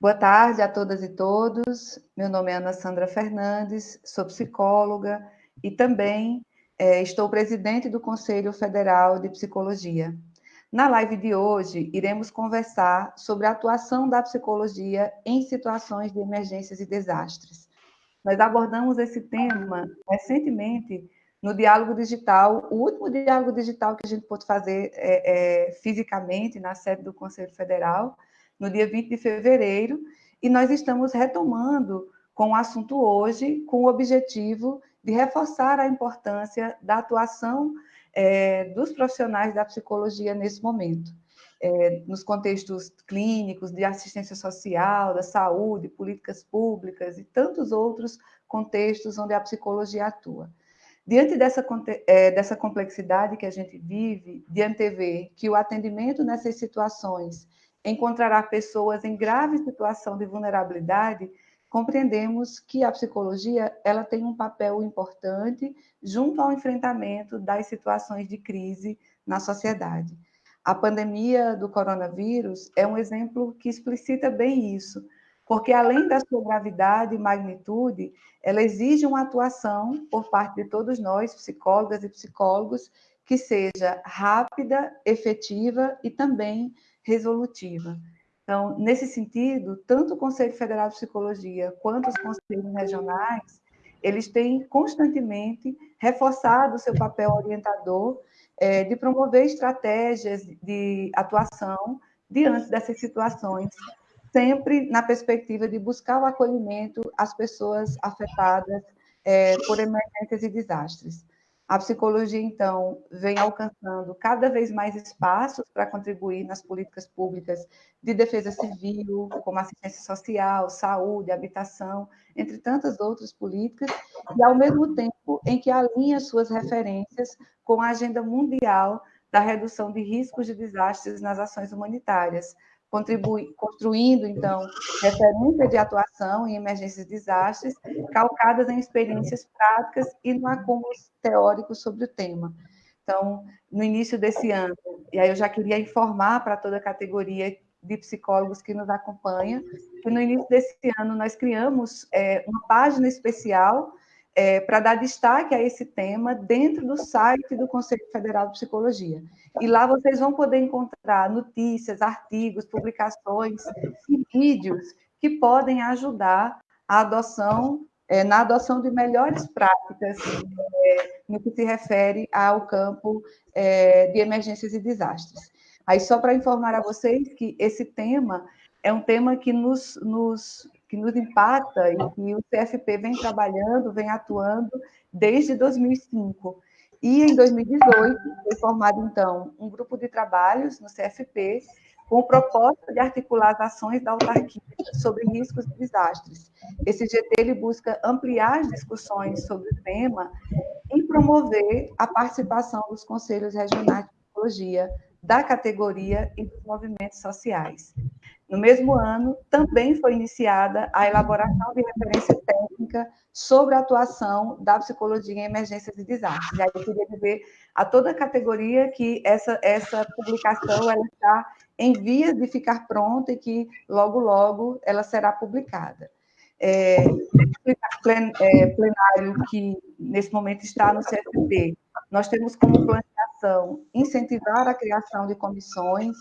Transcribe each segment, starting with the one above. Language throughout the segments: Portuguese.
Boa tarde a todas e todos. Meu nome é Ana Sandra Fernandes, sou psicóloga e também é, estou presidente do Conselho Federal de Psicologia. Na live de hoje, iremos conversar sobre a atuação da psicologia em situações de emergências e desastres. Nós abordamos esse tema recentemente no Diálogo Digital, o último diálogo digital que a gente pôde fazer é, é, fisicamente na sede do Conselho Federal, no dia 20 de fevereiro, e nós estamos retomando com o assunto hoje, com o objetivo de reforçar a importância da atuação é, dos profissionais da psicologia nesse momento, é, nos contextos clínicos, de assistência social, da saúde, políticas públicas e tantos outros contextos onde a psicologia atua. Diante dessa, é, dessa complexidade que a gente vive, de antever que o atendimento nessas situações encontrará pessoas em grave situação de vulnerabilidade, compreendemos que a psicologia ela tem um papel importante junto ao enfrentamento das situações de crise na sociedade. A pandemia do coronavírus é um exemplo que explicita bem isso, porque além da sua gravidade e magnitude, ela exige uma atuação por parte de todos nós, psicólogas e psicólogos, que seja rápida, efetiva e também resolutiva. Então, nesse sentido, tanto o Conselho Federal de Psicologia quanto os conselhos regionais, eles têm constantemente reforçado o seu papel orientador é, de promover estratégias de atuação diante dessas situações, sempre na perspectiva de buscar o acolhimento às pessoas afetadas é, por emergências e desastres. A psicologia, então, vem alcançando cada vez mais espaços para contribuir nas políticas públicas de defesa civil, como assistência social, saúde, habitação, entre tantas outras políticas, e ao mesmo tempo em que alinha suas referências com a agenda mundial da redução de riscos de desastres nas ações humanitárias, contribui, construindo, então, referência de atuação em emergências e desastres, calcadas em experiências práticas e no acúmulo teórico sobre o tema. Então, no início desse ano, e aí eu já queria informar para toda a categoria de psicólogos que nos acompanha, que no início desse ano nós criamos é, uma página especial é, para dar destaque a esse tema dentro do site do Conselho Federal de Psicologia. E lá vocês vão poder encontrar notícias, artigos, publicações e vídeos que podem ajudar a adoção, é, na adoção de melhores práticas é, no que se refere ao campo é, de emergências e desastres. Aí, só para informar a vocês que esse tema é um tema que nos, nos que nos impacta e que o CFP vem trabalhando, vem atuando desde 2005. E em 2018 foi formado, então, um grupo de trabalhos no CFP com o propósito de articular as ações da autarquia sobre riscos e desastres. Esse GT ele busca ampliar as discussões sobre o tema e promover a participação dos conselhos regionais de psicologia, da categoria e dos movimentos sociais. No mesmo ano, também foi iniciada a elaboração de referência técnica sobre a atuação da psicologia em emergências e desastres. E aí eu queria dizer a toda a categoria que essa, essa publicação ela está em vias de ficar pronta e que logo, logo ela será publicada. É, é, plenário que nesse momento está no CFP, nós temos como incentivar a criação de comissões,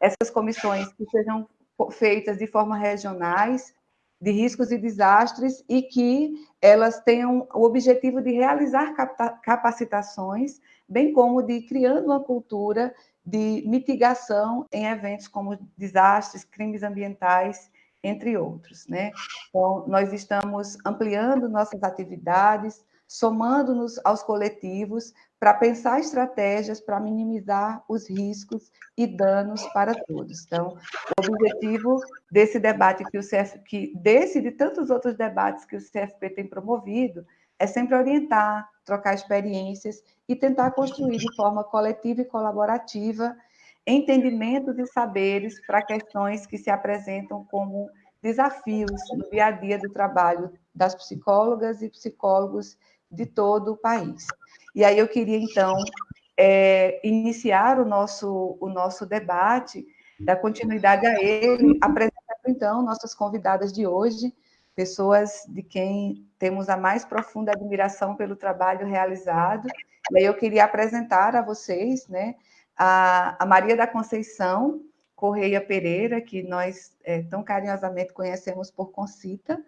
essas comissões que sejam feitas de forma regionais, de riscos e desastres, e que elas tenham o objetivo de realizar capacitações, bem como de criando uma cultura de mitigação em eventos como desastres, crimes ambientais, entre outros. Né? Então, nós estamos ampliando nossas atividades, somando-nos aos coletivos para pensar estratégias para minimizar os riscos e danos para todos. Então, o objetivo desse debate que o CF, que desse e de tantos outros debates que o CFP tem promovido, é sempre orientar, trocar experiências e tentar construir de forma coletiva e colaborativa entendimentos e saberes para questões que se apresentam como desafios no dia a dia do trabalho das psicólogas e psicólogos de todo o país. E aí eu queria, então, é, iniciar o nosso, o nosso debate, dar continuidade a ele, apresentando, então, nossas convidadas de hoje, pessoas de quem temos a mais profunda admiração pelo trabalho realizado. E aí eu queria apresentar a vocês né, a, a Maria da Conceição Correia Pereira, que nós é, tão carinhosamente conhecemos por Concita.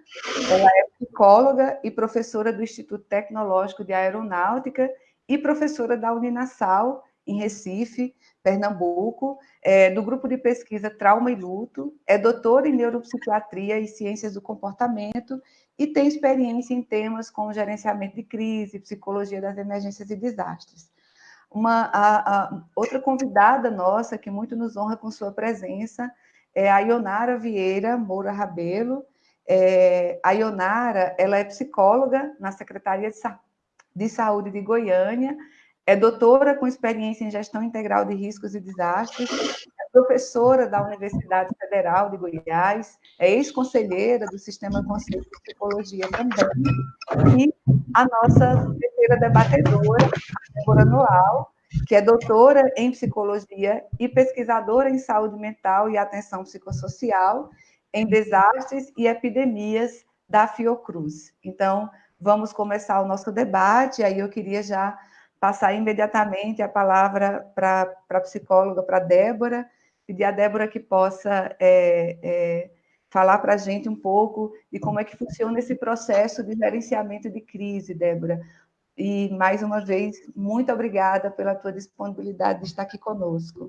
Ela é psicóloga e professora do Instituto Tecnológico de Aeronáutica e professora da Uninasal, em Recife, Pernambuco, é, do grupo de pesquisa Trauma e Luto, é doutora em neuropsiquiatria e ciências do comportamento e tem experiência em temas como gerenciamento de crise, psicologia das emergências e desastres. Uma a, a, outra convidada nossa que muito nos honra com sua presença é a Ionara Vieira Moura Rabelo. É, a Ionara, ela é psicóloga na Secretaria de, Sa de Saúde de Goiânia, é doutora com experiência em gestão integral de riscos e desastres, é professora da Universidade Federal de Goiás, é ex-conselheira do Sistema Conselho de Psicologia também, e a nossa terceira debatedora, Débora Noal, que é doutora em psicologia e pesquisadora em saúde mental e atenção psicossocial em desastres e epidemias da Fiocruz. Então, vamos começar o nosso debate, aí eu queria já passar imediatamente a palavra para a psicóloga, para Débora, pedir a Débora que possa é, é, falar para a gente um pouco de como é que funciona esse processo de gerenciamento de crise, Débora. E, mais uma vez, muito obrigada pela tua disponibilidade de estar aqui conosco.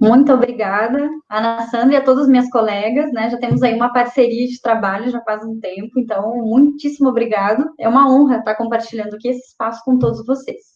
Muito obrigada, Ana Sandra e a todas as minhas colegas, né? Já temos aí uma parceria de trabalho já faz um tempo, então, muitíssimo obrigado. É uma honra estar compartilhando aqui esse espaço com todos vocês.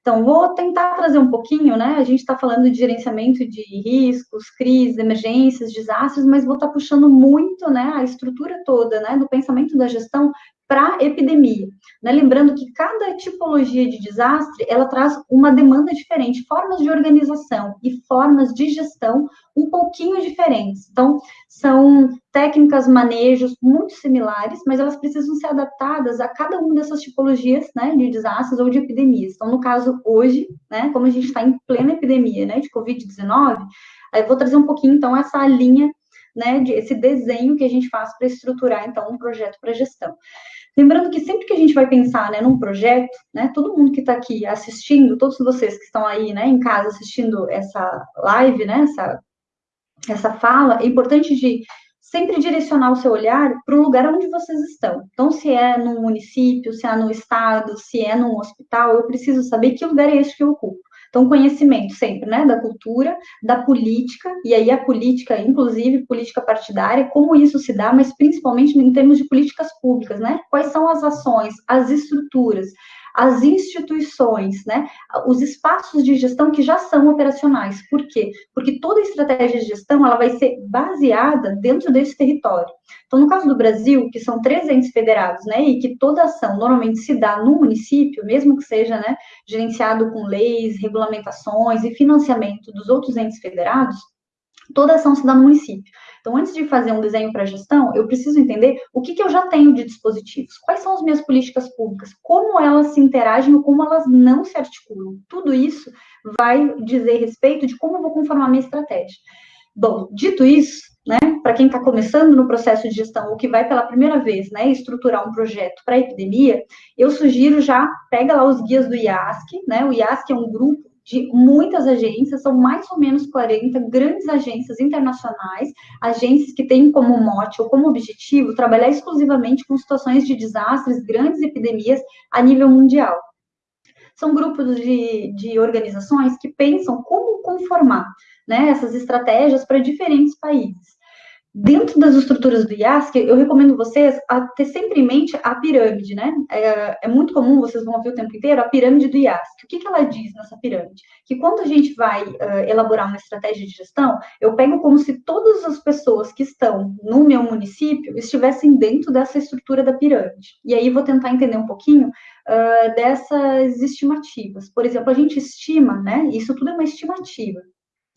Então, vou tentar trazer um pouquinho, né? A gente está falando de gerenciamento de riscos, crises, emergências, desastres, mas vou estar puxando muito, né, a estrutura toda, né, do pensamento da gestão para epidemia. Né? Lembrando que cada tipologia de desastre ela traz uma demanda diferente, formas de organização e formas de gestão um pouquinho diferentes. Então, são técnicas, manejos muito similares, mas elas precisam ser adaptadas a cada uma dessas tipologias né, de desastres ou de epidemias. Então, no caso, hoje, né, como a gente está em plena epidemia né, de Covid-19, eu vou trazer um pouquinho, então, essa linha né, de, esse desenho que a gente faz para estruturar, então, um projeto para gestão. Lembrando que sempre que a gente vai pensar né, num projeto, né, todo mundo que está aqui assistindo, todos vocês que estão aí né, em casa assistindo essa live, né, essa, essa fala, é importante de sempre direcionar o seu olhar para o lugar onde vocês estão. Então, se é no município, se é no estado, se é num hospital, eu preciso saber que lugar é esse que eu ocupo. Então, conhecimento sempre, né, da cultura, da política, e aí a política, inclusive política partidária, como isso se dá, mas principalmente em termos de políticas públicas, né? Quais são as ações, as estruturas, as instituições, né, os espaços de gestão que já são operacionais. Por quê? Porque toda estratégia de gestão ela vai ser baseada dentro desse território. Então, no caso do Brasil, que são três entes federados, né, e que toda ação normalmente se dá no município, mesmo que seja, né, gerenciado com leis, regulamentações e financiamento dos outros entes federados, toda ação se dá no município. Então, antes de fazer um desenho para gestão, eu preciso entender o que, que eu já tenho de dispositivos, quais são as minhas políticas públicas, como elas se interagem ou como elas não se articulam. Tudo isso vai dizer respeito de como eu vou conformar minha estratégia. Bom, dito isso, né, para quem está começando no processo de gestão ou que vai pela primeira vez, né, estruturar um projeto para epidemia, eu sugiro já pega lá os guias do IASC, né, o IASC é um grupo de muitas agências, são mais ou menos 40 grandes agências internacionais, agências que têm como mote ou como objetivo trabalhar exclusivamente com situações de desastres, grandes epidemias a nível mundial. São grupos de, de organizações que pensam como conformar né, essas estratégias para diferentes países. Dentro das estruturas do IASC, eu recomendo vocês a ter sempre em mente a pirâmide, né? É, é, muito comum, vocês vão ouvir o tempo inteiro, a pirâmide do IASC. O que, que ela diz nessa pirâmide? Que quando a gente vai uh, elaborar uma estratégia de gestão, eu pego como se todas as pessoas que estão no meu município estivessem dentro dessa estrutura da pirâmide. E aí vou tentar entender um pouquinho uh, dessas estimativas. Por exemplo, a gente estima, né? Isso tudo é uma estimativa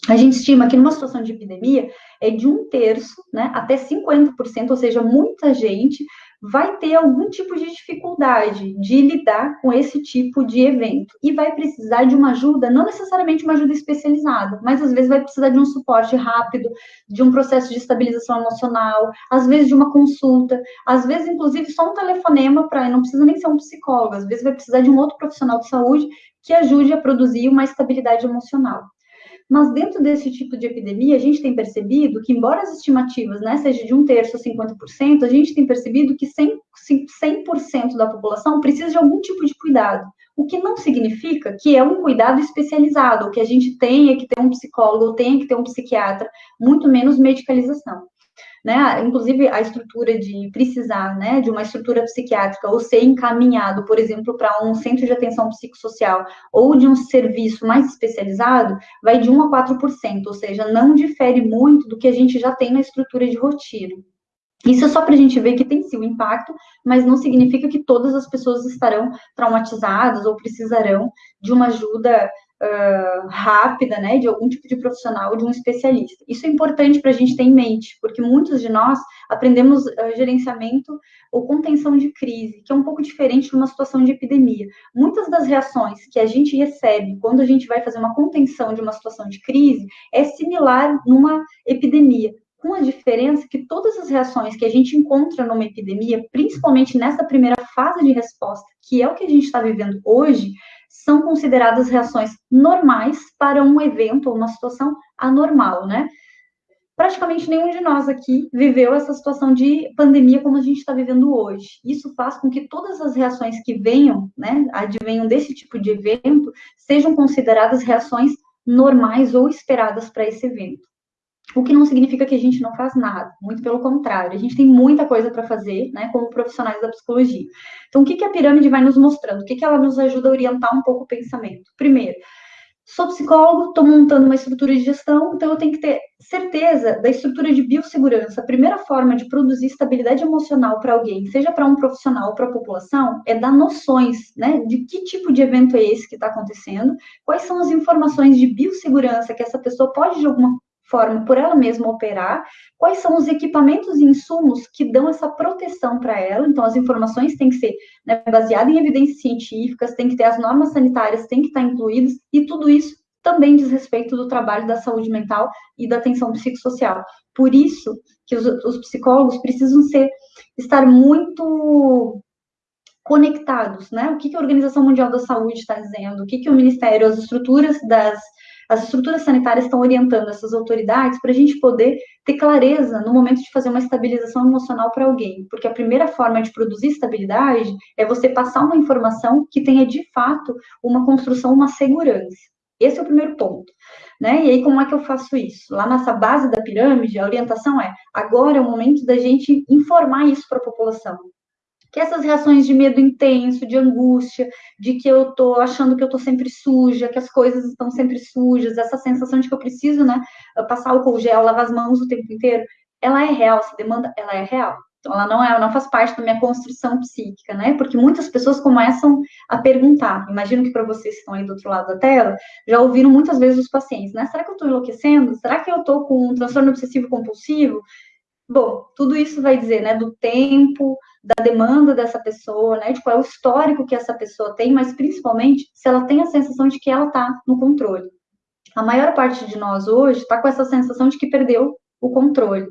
a gente estima que numa situação de epidemia é de um terço, né, até 50%, ou seja, muita gente vai ter algum tipo de dificuldade de lidar com esse tipo de evento e vai precisar de uma ajuda, não necessariamente uma ajuda especializada, mas às vezes vai precisar de um suporte rápido, de um processo de estabilização emocional, às vezes de uma consulta, às vezes inclusive só um telefonema para, não precisa nem ser um psicólogo, às vezes vai precisar de um outro profissional de saúde que ajude a produzir uma estabilidade emocional. Mas dentro desse tipo de epidemia, a gente tem percebido que, embora as estimativas né, sejam de um terço a 50%, a gente tem percebido que 100%, 100 da população precisa de algum tipo de cuidado. O que não significa que é um cuidado especializado, que a gente tenha que ter um psicólogo, tenha que ter um psiquiatra, muito menos medicalização né? Inclusive a estrutura de precisar, né, de uma estrutura psiquiátrica ou ser encaminhado, por exemplo, para um centro de atenção psicossocial ou de um serviço mais especializado, vai de 1 a 4%, ou seja, não difere muito do que a gente já tem na estrutura de rotina. Isso é só para a gente ver que tem sim um impacto, mas não significa que todas as pessoas estarão traumatizadas ou precisarão de uma ajuda rápida, né, de algum tipo de profissional, de um especialista. Isso é importante para a gente ter em mente, porque muitos de nós aprendemos uh, gerenciamento ou contenção de crise, que é um pouco diferente de uma situação de epidemia. Muitas das reações que a gente recebe quando a gente vai fazer uma contenção de uma situação de crise é similar numa epidemia, com a diferença que todas as reações que a gente encontra numa epidemia, principalmente nessa primeira fase de resposta, que é o que a gente está vivendo hoje, são consideradas reações normais para um evento ou uma situação anormal, né? Praticamente nenhum de nós aqui viveu essa situação de pandemia como a gente está vivendo hoje. Isso faz com que todas as reações que venham, né, advenham desse tipo de evento, sejam consideradas reações normais ou esperadas para esse evento. O que não significa que a gente não faz nada, muito pelo contrário, a gente tem muita coisa para fazer, né, como profissionais da psicologia. Então, o que, que a pirâmide vai nos mostrando? O que, que ela nos ajuda a orientar um pouco o pensamento? Primeiro, sou psicólogo, estou montando uma estrutura de gestão, então eu tenho que ter certeza da estrutura de biossegurança. A primeira forma de produzir estabilidade emocional para alguém, seja para um profissional ou para a população, é dar noções, né, de que tipo de evento é esse que está acontecendo, quais são as informações de biossegurança que essa pessoa pode, de alguma forma por ela mesma operar, quais são os equipamentos e insumos que dão essa proteção para ela. Então, as informações têm que ser né, baseadas em evidências científicas, tem que ter as normas sanitárias, tem que estar incluídas, e tudo isso também diz respeito do trabalho da saúde mental e da atenção psicossocial. Por isso que os, os psicólogos precisam ser, estar muito conectados, né? O que, que a Organização Mundial da Saúde está dizendo, o que, que o Ministério, as estruturas das as estruturas sanitárias estão orientando essas autoridades para a gente poder ter clareza no momento de fazer uma estabilização emocional para alguém, porque a primeira forma de produzir estabilidade é você passar uma informação que tenha de fato uma construção, uma segurança. Esse é o primeiro ponto. Né? E aí, como é que eu faço isso? Lá nessa base da pirâmide, a orientação é: agora é o momento da gente informar isso para a população que essas reações de medo intenso, de angústia, de que eu tô achando que eu tô sempre suja, que as coisas estão sempre sujas, essa sensação de que eu preciso, né, passar álcool gel, lavar as mãos o tempo inteiro, ela é real, essa demanda, ela é real. Então, ela não é, não faz parte da minha construção psíquica, né? Porque muitas pessoas começam a perguntar. Imagino que para vocês que estão aí do outro lado da tela, já ouviram muitas vezes os pacientes, né? Será que eu estou enlouquecendo? Será que eu estou com um transtorno obsessivo compulsivo? Bom, tudo isso vai dizer, né, do tempo, da demanda dessa pessoa, né, de qual é o histórico que essa pessoa tem, mas principalmente se ela tem a sensação de que ela está no controle. A maior parte de nós hoje está com essa sensação de que perdeu o controle.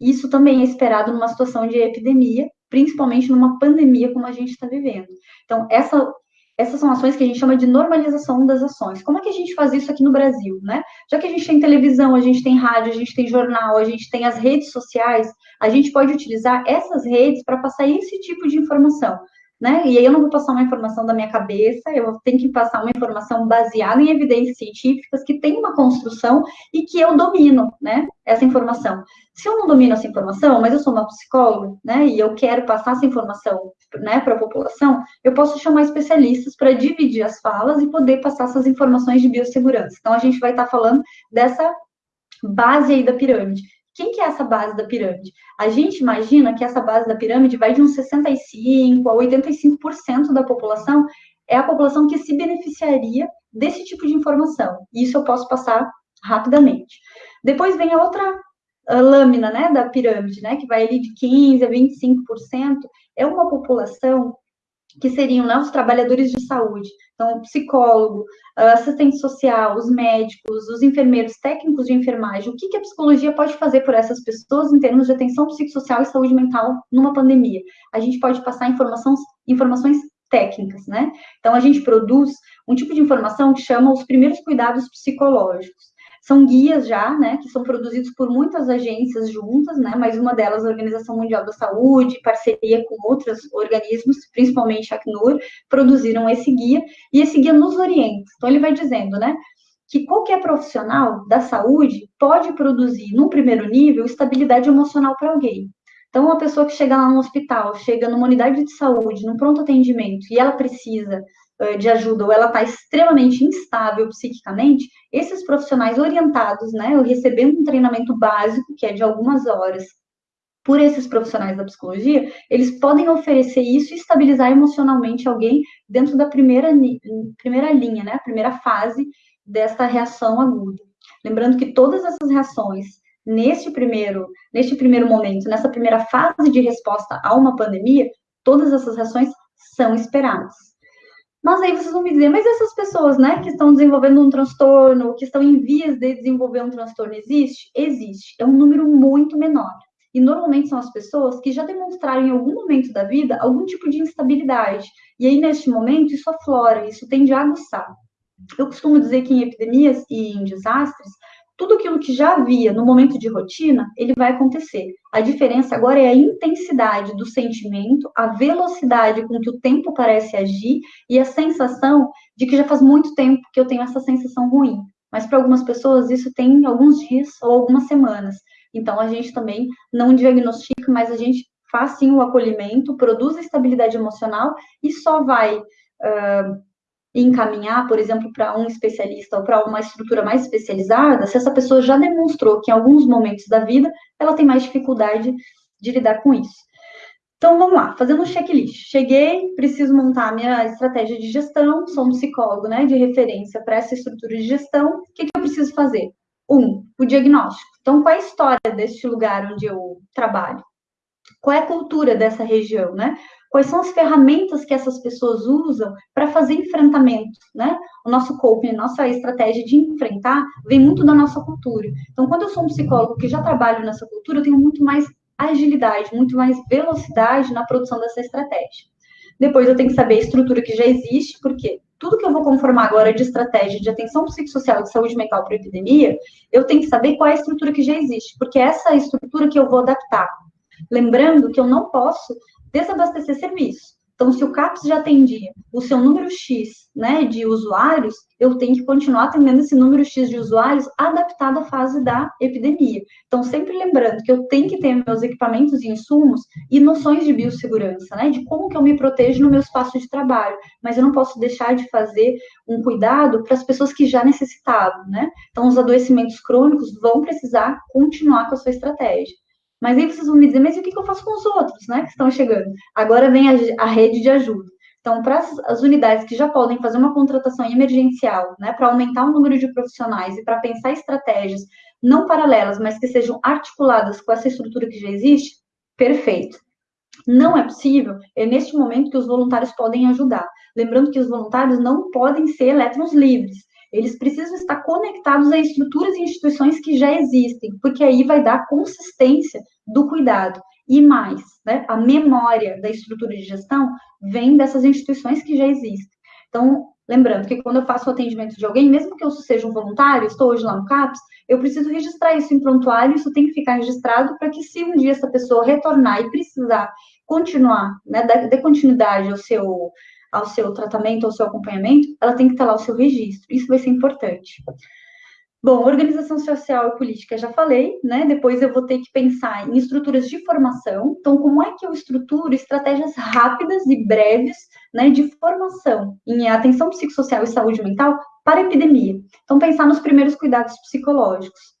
Isso também é esperado numa situação de epidemia, principalmente numa pandemia como a gente está vivendo. Então, essa essas são ações que a gente chama de normalização das ações. Como é que a gente faz isso aqui no Brasil, né? Já que a gente tem televisão, a gente tem rádio, a gente tem jornal, a gente tem as redes sociais, a gente pode utilizar essas redes para passar esse tipo de informação né? E aí eu não vou passar uma informação da minha cabeça, eu tenho que passar uma informação baseada em evidências científicas que tem uma construção e que eu domino, né? Essa informação. Se eu não domino essa informação, mas eu sou uma psicóloga, né? E eu quero passar essa informação, né, para a população, eu posso chamar especialistas para dividir as falas e poder passar essas informações de biossegurança. Então a gente vai estar tá falando dessa base aí da pirâmide. Quem que é essa base da pirâmide? A gente imagina que essa base da pirâmide vai de uns 65% a 85% da população é a população que se beneficiaria desse tipo de informação. Isso eu posso passar rapidamente. Depois vem a outra lâmina, né, da pirâmide, né, que vai ali de 15 a 25%, é uma população que seriam né, os trabalhadores de saúde, então, o psicólogo, assistente social, os médicos, os enfermeiros, técnicos de enfermagem, o que, que a psicologia pode fazer por essas pessoas em termos de atenção psicossocial e saúde mental numa pandemia? A gente pode passar informações, informações técnicas, né? Então, a gente produz um tipo de informação que chama os primeiros cuidados psicológicos são guias já, né, que são produzidos por muitas agências juntas, né, mas uma delas a Organização Mundial da Saúde, parceria com outros organismos, principalmente a Acnur, produziram esse guia, e esse guia nos orienta. Então, ele vai dizendo, né, que qualquer profissional da saúde pode produzir, num primeiro nível, estabilidade emocional para alguém. Então, uma pessoa que chega lá no hospital, chega numa unidade de saúde, num pronto atendimento, e ela precisa de ajuda ou ela está extremamente instável psiquicamente, esses profissionais orientados, né, recebendo um treinamento básico, que é de algumas horas, por esses profissionais da psicologia, eles podem oferecer isso e estabilizar emocionalmente alguém dentro da primeira, primeira linha, né, a primeira fase desta reação aguda. Lembrando que todas essas reações, neste primeiro, neste primeiro momento, nessa primeira fase de resposta a uma pandemia, todas essas reações são esperadas. Mas aí vocês vão me dizer, mas essas pessoas, né, que estão desenvolvendo um transtorno, que estão em vias de desenvolver um transtorno, existe? Existe. É um número muito menor. E normalmente são as pessoas que já demonstraram em algum momento da vida algum tipo de instabilidade. E aí, neste momento, isso aflora, isso tende a aguçar. Eu costumo dizer que em epidemias e em desastres, tudo aquilo que já havia no momento de rotina, ele vai acontecer. A diferença agora é a intensidade do sentimento, a velocidade com que o tempo parece agir e a sensação de que já faz muito tempo que eu tenho essa sensação ruim. Mas para algumas pessoas isso tem alguns dias ou algumas semanas. Então a gente também não diagnostica, mas a gente faz sim o acolhimento, produz a estabilidade emocional e só vai uh, encaminhar, por exemplo, para um especialista ou para uma estrutura mais especializada, se essa pessoa já demonstrou que em alguns momentos da vida ela tem mais dificuldade de lidar com isso. Então, vamos lá, fazendo um checklist. Cheguei, preciso montar a minha estratégia de gestão, sou um psicólogo né, de referência para essa estrutura de gestão. O que, que eu preciso fazer? Um, o diagnóstico. Então, qual é a história deste lugar onde eu trabalho? Qual é a cultura dessa região, né? Quais são as ferramentas que essas pessoas usam para fazer enfrentamento, né? O nosso coping, a nossa estratégia de enfrentar vem muito da nossa cultura. Então, quando eu sou um psicólogo que já trabalho nessa cultura, eu tenho muito mais agilidade, muito mais velocidade na produção dessa estratégia. Depois eu tenho que saber a estrutura que já existe, porque tudo que eu vou conformar agora de estratégia de atenção psicossocial e de saúde mental para epidemia, eu tenho que saber qual é a estrutura que já existe, porque é essa estrutura que eu vou adaptar. Lembrando que eu não posso desabastecer serviço. Então, se o CAPS já atendia o seu número X né, de usuários, eu tenho que continuar atendendo esse número X de usuários adaptado à fase da epidemia. Então, sempre lembrando que eu tenho que ter meus equipamentos e insumos e noções de biossegurança, né, de como que eu me protejo no meu espaço de trabalho, mas eu não posso deixar de fazer um cuidado para as pessoas que já necessitavam, né? Então, os adoecimentos crônicos vão precisar continuar com a sua estratégia. Mas aí vocês vão me dizer, mas o que, eu faço com os outros, né, que estão chegando? Agora vem a, a rede de ajuda. Então, para as unidades que já podem fazer uma contratação emergencial, né, para aumentar o número de profissionais e para pensar estratégias não paralelas, mas que sejam articuladas com essa estrutura que já existe, perfeito. Não é possível, é neste momento que os voluntários podem ajudar. Lembrando que os voluntários não podem ser elétrons livres eles precisam estar conectados a estruturas e instituições que já existem, porque aí vai dar consistência do cuidado. E mais, né, a memória da estrutura de gestão vem dessas instituições que já existem. Então, lembrando que quando eu faço o atendimento de alguém, mesmo que eu seja um voluntário, estou hoje lá no CAPS, eu preciso registrar isso em prontuário, isso tem que ficar registrado para que se um dia essa pessoa retornar e precisar continuar, né, dar, continuidade ao seu ao seu tratamento, ao seu acompanhamento, ela tem que ter lá o seu registro. Isso vai ser importante. Bom, organização social e política, já falei, né? Depois eu vou ter que pensar em estruturas de formação. Então, como é que eu estruturo estratégias rápidas e breves, né, de formação em atenção psicossocial e saúde mental para a epidemia? Então, pensar nos primeiros cuidados psicológicos.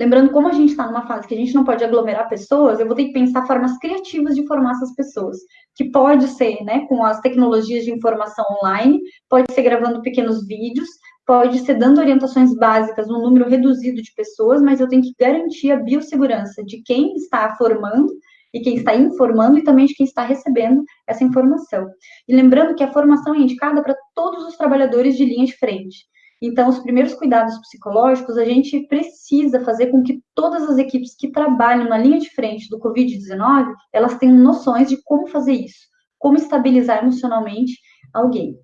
Lembrando, como a gente está numa fase que a gente não pode aglomerar pessoas, eu vou ter que pensar formas criativas de formar essas pessoas, que pode ser, né, com as tecnologias de informação online, pode ser gravando pequenos vídeos, pode ser dando orientações básicas num número reduzido de pessoas, mas eu tenho que garantir a biossegurança de quem está formando e quem está informando e também de quem está recebendo essa informação. E lembrando que a formação é indicada para todos os trabalhadores de linha de frente. Então, os primeiros cuidados psicológicos, a gente precisa fazer com que todas as equipes que trabalham na linha de frente do Covid-19, elas tenham noções de como fazer isso, como estabilizar emocionalmente alguém.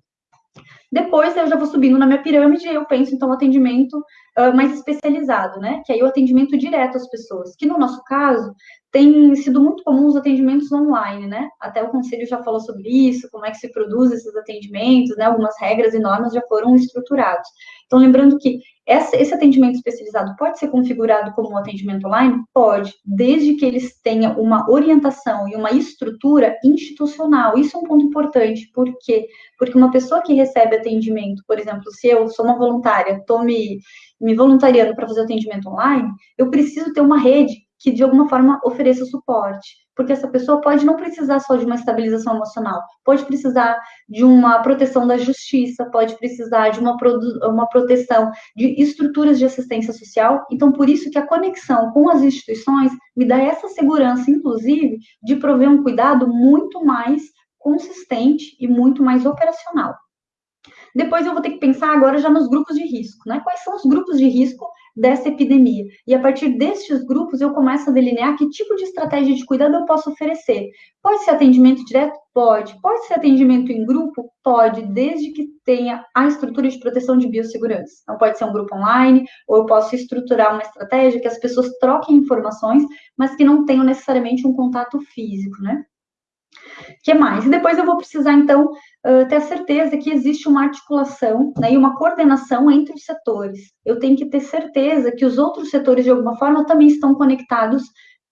Depois eu já vou subindo na minha pirâmide e eu penso, então, atendimento uh, mais especializado, né? Que aí o atendimento direto às pessoas, que no nosso caso tem sido muito comum os atendimentos online, né? Até o conselho já falou sobre isso, como é que se produz esses atendimentos, né? Algumas regras e normas já foram estruturados. Então, lembrando que esse atendimento especializado pode ser configurado como um atendimento online? Pode, desde que eles tenham uma orientação e uma estrutura institucional. Isso é um ponto importante, por quê? Porque uma pessoa que recebe atendimento, por exemplo, se eu sou uma voluntária, estou me, me voluntariando para fazer atendimento online, eu preciso ter uma rede que de alguma forma ofereça suporte, porque essa pessoa pode não precisar só de uma estabilização emocional, pode precisar de uma proteção da justiça, pode precisar de uma, uma proteção de estruturas de assistência social. Então, por isso que a conexão com as instituições me dá essa segurança, inclusive, de prover um cuidado muito mais consistente e muito mais operacional. Depois eu vou ter que pensar agora já nos grupos de risco, né? Quais são os grupos de risco dessa epidemia. E a partir destes grupos, eu começo a delinear que tipo de estratégia de cuidado eu posso oferecer. Pode ser atendimento direto? Pode. Pode ser atendimento em grupo? Pode, desde que tenha a estrutura de proteção de biossegurança. Então, pode ser um grupo online, ou eu posso estruturar uma estratégia que as pessoas troquem informações, mas que não tenham necessariamente um contato físico, né? Que mais? E depois eu vou precisar, então, ter a certeza que existe uma articulação né, e uma coordenação entre os setores. Eu tenho que ter certeza que os outros setores, de alguma forma, também estão conectados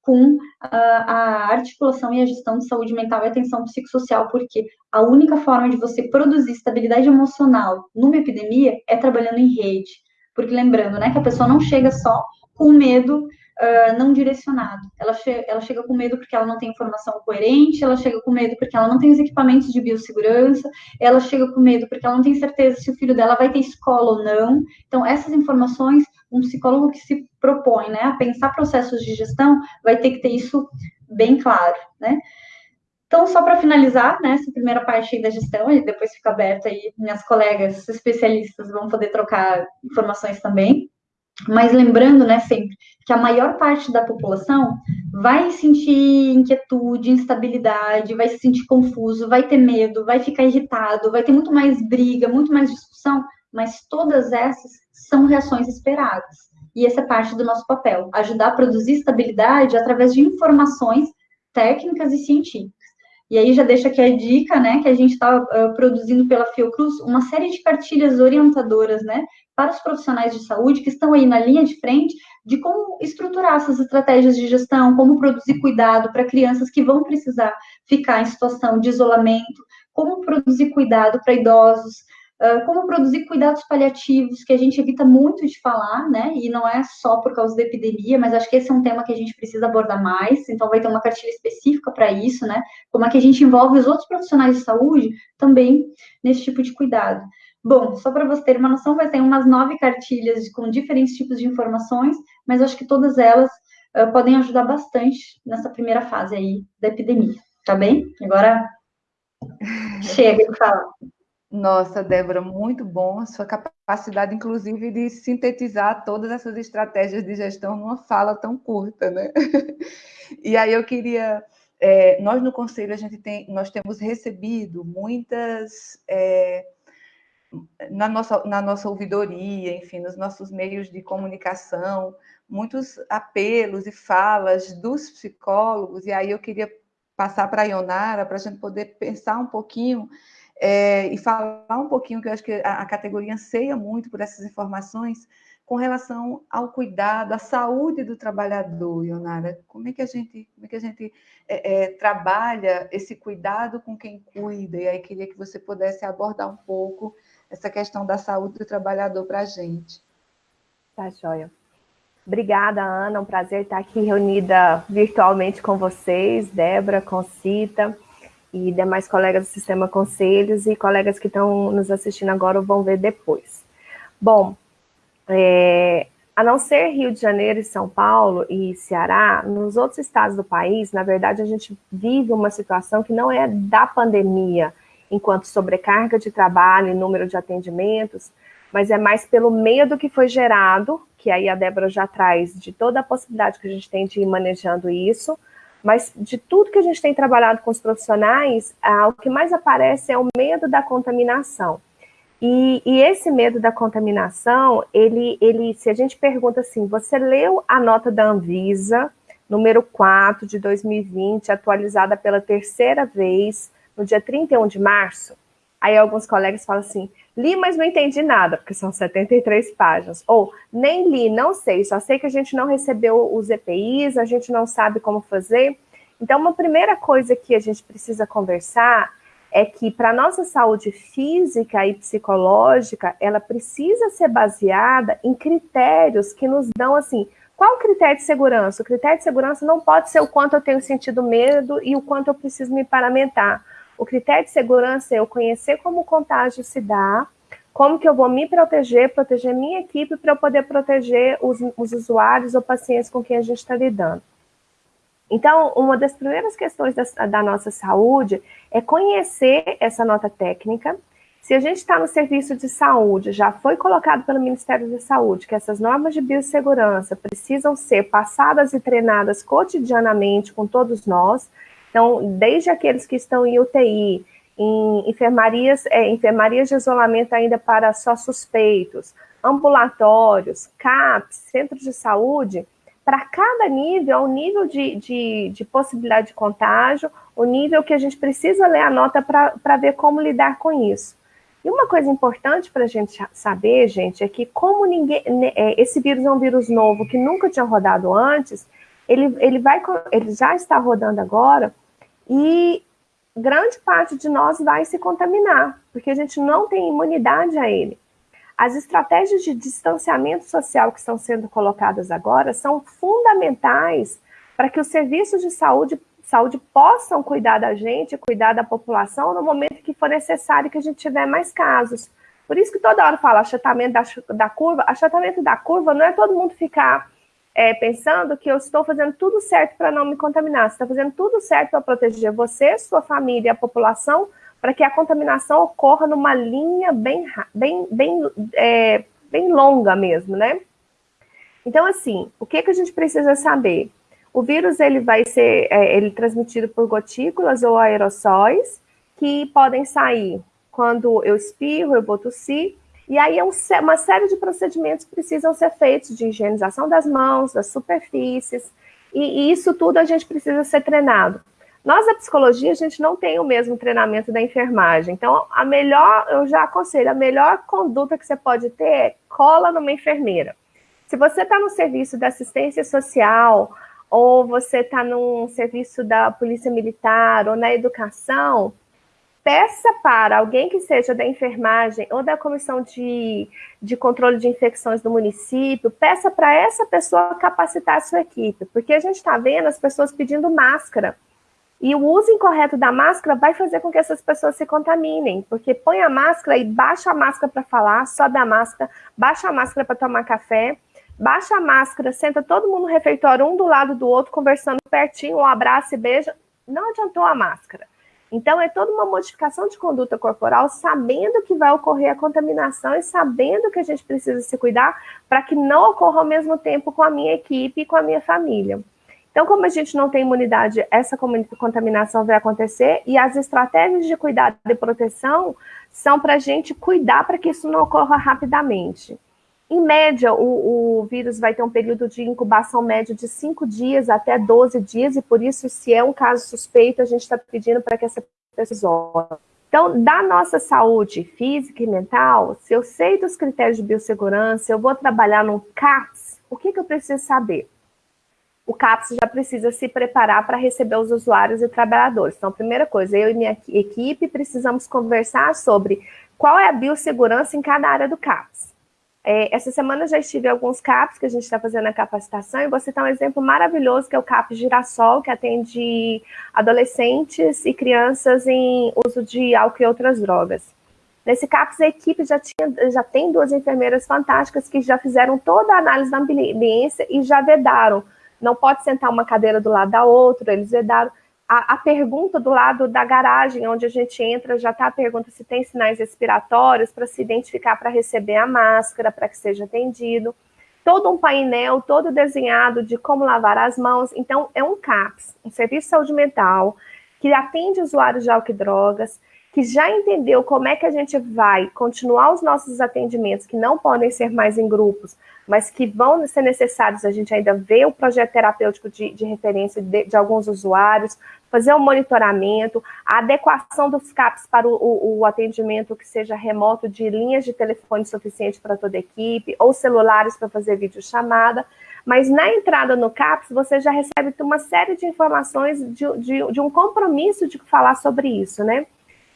com a articulação e a gestão de saúde mental e atenção psicossocial, porque a única forma de você produzir estabilidade emocional numa epidemia é trabalhando em rede. Porque lembrando, né, que a pessoa não chega só com medo uh, não direcionado. Ela, che ela chega com medo porque ela não tem informação coerente, ela chega com medo porque ela não tem os equipamentos de biossegurança, ela chega com medo porque ela não tem certeza se o filho dela vai ter escola ou não. Então, essas informações, um psicólogo que se propõe né, a pensar processos de gestão vai ter que ter isso bem claro, né? Então, só para finalizar, né, essa primeira parte da gestão, e depois fica aberta aí, minhas colegas especialistas vão poder trocar informações também. Mas lembrando, né, sempre, que a maior parte da população vai sentir inquietude, instabilidade, vai se sentir confuso, vai ter medo, vai ficar irritado, vai ter muito mais briga, muito mais discussão, mas todas essas são reações esperadas. E essa é parte do nosso papel, ajudar a produzir estabilidade através de informações técnicas e científicas. E aí já deixa aqui a dica, né, que a gente está uh, produzindo pela Fiocruz uma série de cartilhas orientadoras, né, para os profissionais de saúde que estão aí na linha de frente de como estruturar essas estratégias de gestão, como produzir cuidado para crianças que vão precisar ficar em situação de isolamento, como produzir cuidado para idosos, como produzir cuidados paliativos, que a gente evita muito de falar, né? E não é só por causa da epidemia, mas acho que esse é um tema que a gente precisa abordar mais, então vai ter uma cartilha específica para isso, né? Como é que a gente envolve os outros profissionais de saúde também nesse tipo de cuidado. Bom, só para você ter uma noção, vai ter umas nove cartilhas com diferentes tipos de informações, mas acho que todas elas uh, podem ajudar bastante nessa primeira fase aí da epidemia, tá bem? Agora chega de falar. Nossa, Débora, muito bom a sua capacidade, inclusive, de sintetizar todas essas estratégias de gestão numa fala tão curta, né? E aí eu queria, é, nós no Conselho, a gente tem, nós temos recebido muitas é, na nossa, na nossa ouvidoria, enfim, nos nossos meios de comunicação, muitos apelos e falas dos psicólogos, e aí eu queria passar para a Ionara, para a gente poder pensar um pouquinho é, e falar um pouquinho, que eu acho que a, a categoria anseia muito por essas informações, com relação ao cuidado, à saúde do trabalhador, Ionara. Como é que a gente, como é que a gente é, é, trabalha esse cuidado com quem cuida? E aí queria que você pudesse abordar um pouco essa questão da saúde do trabalhador para a gente. Tá, joia. Obrigada, Ana. Um prazer estar aqui reunida virtualmente com vocês, Débora, Concita e demais colegas do Sistema Conselhos e colegas que estão nos assistindo agora ou vão ver depois. Bom, é, a não ser Rio de Janeiro e São Paulo e Ceará, nos outros estados do país, na verdade, a gente vive uma situação que não é da pandemia, enquanto sobrecarga de trabalho e número de atendimentos, mas é mais pelo medo que foi gerado, que aí a Débora já traz de toda a possibilidade que a gente tem de ir manejando isso, mas de tudo que a gente tem trabalhado com os profissionais, ah, o que mais aparece é o medo da contaminação. E, e, esse medo da contaminação, ele, ele, se a gente pergunta assim, você leu a nota da Anvisa, número 4 de 2020, atualizada pela terceira vez, no dia 31 de março? Aí alguns colegas falam assim, li, mas não entendi nada, porque são 73 páginas. Ou, nem li, não sei, só sei que a gente não recebeu os EPIs, a gente não sabe como fazer. Então, uma primeira coisa que a gente precisa conversar é que para nossa saúde física e psicológica, ela precisa ser baseada em critérios que nos dão assim, qual o critério de segurança? O critério de segurança não pode ser o quanto eu tenho sentido medo e o quanto eu preciso me paramentar. O critério de segurança é eu conhecer como o contágio se dá, como que eu vou me proteger, proteger minha equipe para eu poder proteger os, os usuários ou pacientes com quem a gente está lidando. Então, uma das primeiras questões da, da nossa saúde é conhecer essa nota técnica. Se a gente está no serviço de saúde, já foi colocado pelo Ministério da Saúde que essas normas de biossegurança precisam ser passadas e treinadas cotidianamente com todos nós. Então, desde aqueles que estão em UTI, em enfermarias, é, enfermarias de isolamento ainda para só suspeitos, ambulatórios, CAPs, centros de saúde, para cada nível, o nível de, de, de, possibilidade de contágio, o nível que a gente precisa ler a nota para ver como lidar com isso. E uma coisa importante para a gente saber, gente, é que como ninguém, né, é, esse vírus é um vírus novo que nunca tinha rodado antes, ele, ele, vai, ele já está rodando agora e grande parte de nós vai se contaminar, porque a gente não tem imunidade a ele. As estratégias de distanciamento social que estão sendo colocadas agora são fundamentais para que os serviços de saúde, saúde possam cuidar da gente, cuidar da população no momento que for necessário que a gente tiver mais casos. Por isso que toda hora fala achatamento da, da curva. Achatamento da curva não é todo mundo ficar é, pensando que eu estou fazendo tudo certo para não me contaminar. Você está fazendo tudo certo para proteger você, sua família e a população para que a contaminação ocorra numa linha bem, bem, bem, é, bem longa mesmo, né? Então, assim, o que, que a gente precisa saber? O vírus ele vai ser é, ele transmitido por gotículas ou aerossóis que podem sair quando eu espirro, eu vou tossir, e aí é um, uma série de procedimentos que precisam ser feitos de higienização das mãos, das superfícies, e, e isso tudo a gente precisa ser treinado. Nós, da psicologia, a gente não tem o mesmo treinamento da enfermagem. Então, a melhor, eu já aconselho, a melhor conduta que você pode ter é cola numa enfermeira. Se você está no serviço da assistência social, ou você está num serviço da polícia militar, ou na educação, peça para alguém que seja da enfermagem ou da comissão de, de controle de infecções do município, peça para essa pessoa capacitar a sua equipe, porque a gente está vendo as pessoas pedindo máscara. E o uso incorreto da máscara vai fazer com que essas pessoas se contaminem, porque põe a máscara e baixa a máscara para falar, sobe a máscara, baixa a máscara para tomar café, baixa a máscara, senta todo mundo no refeitório, um do lado do outro, conversando pertinho, um abraço e beijo. Não adiantou a máscara. Então, é toda uma modificação de conduta corporal, sabendo que vai ocorrer a contaminação e sabendo que a gente precisa se cuidar para que não ocorra ao mesmo tempo com a minha equipe e com a minha família. Então, como a gente não tem imunidade, essa contaminação vai acontecer e as estratégias de cuidado e proteção são para a gente cuidar para que isso não ocorra rapidamente. Em média, o, o, vírus vai ter um período de incubação médio de 5 dias até 12 dias, e por isso, se é um caso suspeito, a gente está pedindo para que essa pessoa. Então, da nossa saúde física e mental, se eu sei dos critérios de biossegurança, eu vou trabalhar no CAPS, o que, que eu preciso saber? o CAPS já precisa se preparar para receber os usuários e trabalhadores. Então, primeira coisa, eu e minha equipe precisamos conversar sobre qual é a biossegurança em cada área do CAPS. É, essa semana já estive em alguns CAPs que a gente está fazendo a capacitação e vou citar um exemplo maravilhoso que é o CAP Girassol, que atende adolescentes e crianças em uso de álcool e outras drogas. Nesse CAPS, a equipe já, tinha, já tem duas enfermeiras fantásticas que já fizeram toda a análise da ambiência e já vedaram. Não pode sentar uma cadeira do lado da outra, eles vedaram. A, a pergunta do lado da garagem, onde a gente entra, já está a pergunta se tem sinais respiratórios para se identificar para receber a máscara, para que seja atendido. Todo um painel, todo desenhado de como lavar as mãos. Então, é um CAPS, um Serviço de Saúde Mental, que atende usuários de álcool e drogas, que já entendeu como é que a gente vai continuar os nossos atendimentos, que não podem ser mais em grupos, mas que vão ser necessários, a gente ainda vê o projeto terapêutico de, de referência de, de, alguns usuários, fazer o um monitoramento, a adequação dos CAPs para o, o, o, atendimento que seja remoto de linhas de telefone suficiente para toda a equipe, ou celulares para fazer videochamada, mas na entrada no CAPS, você já recebe uma série de informações de, de, de um compromisso de falar sobre isso, né?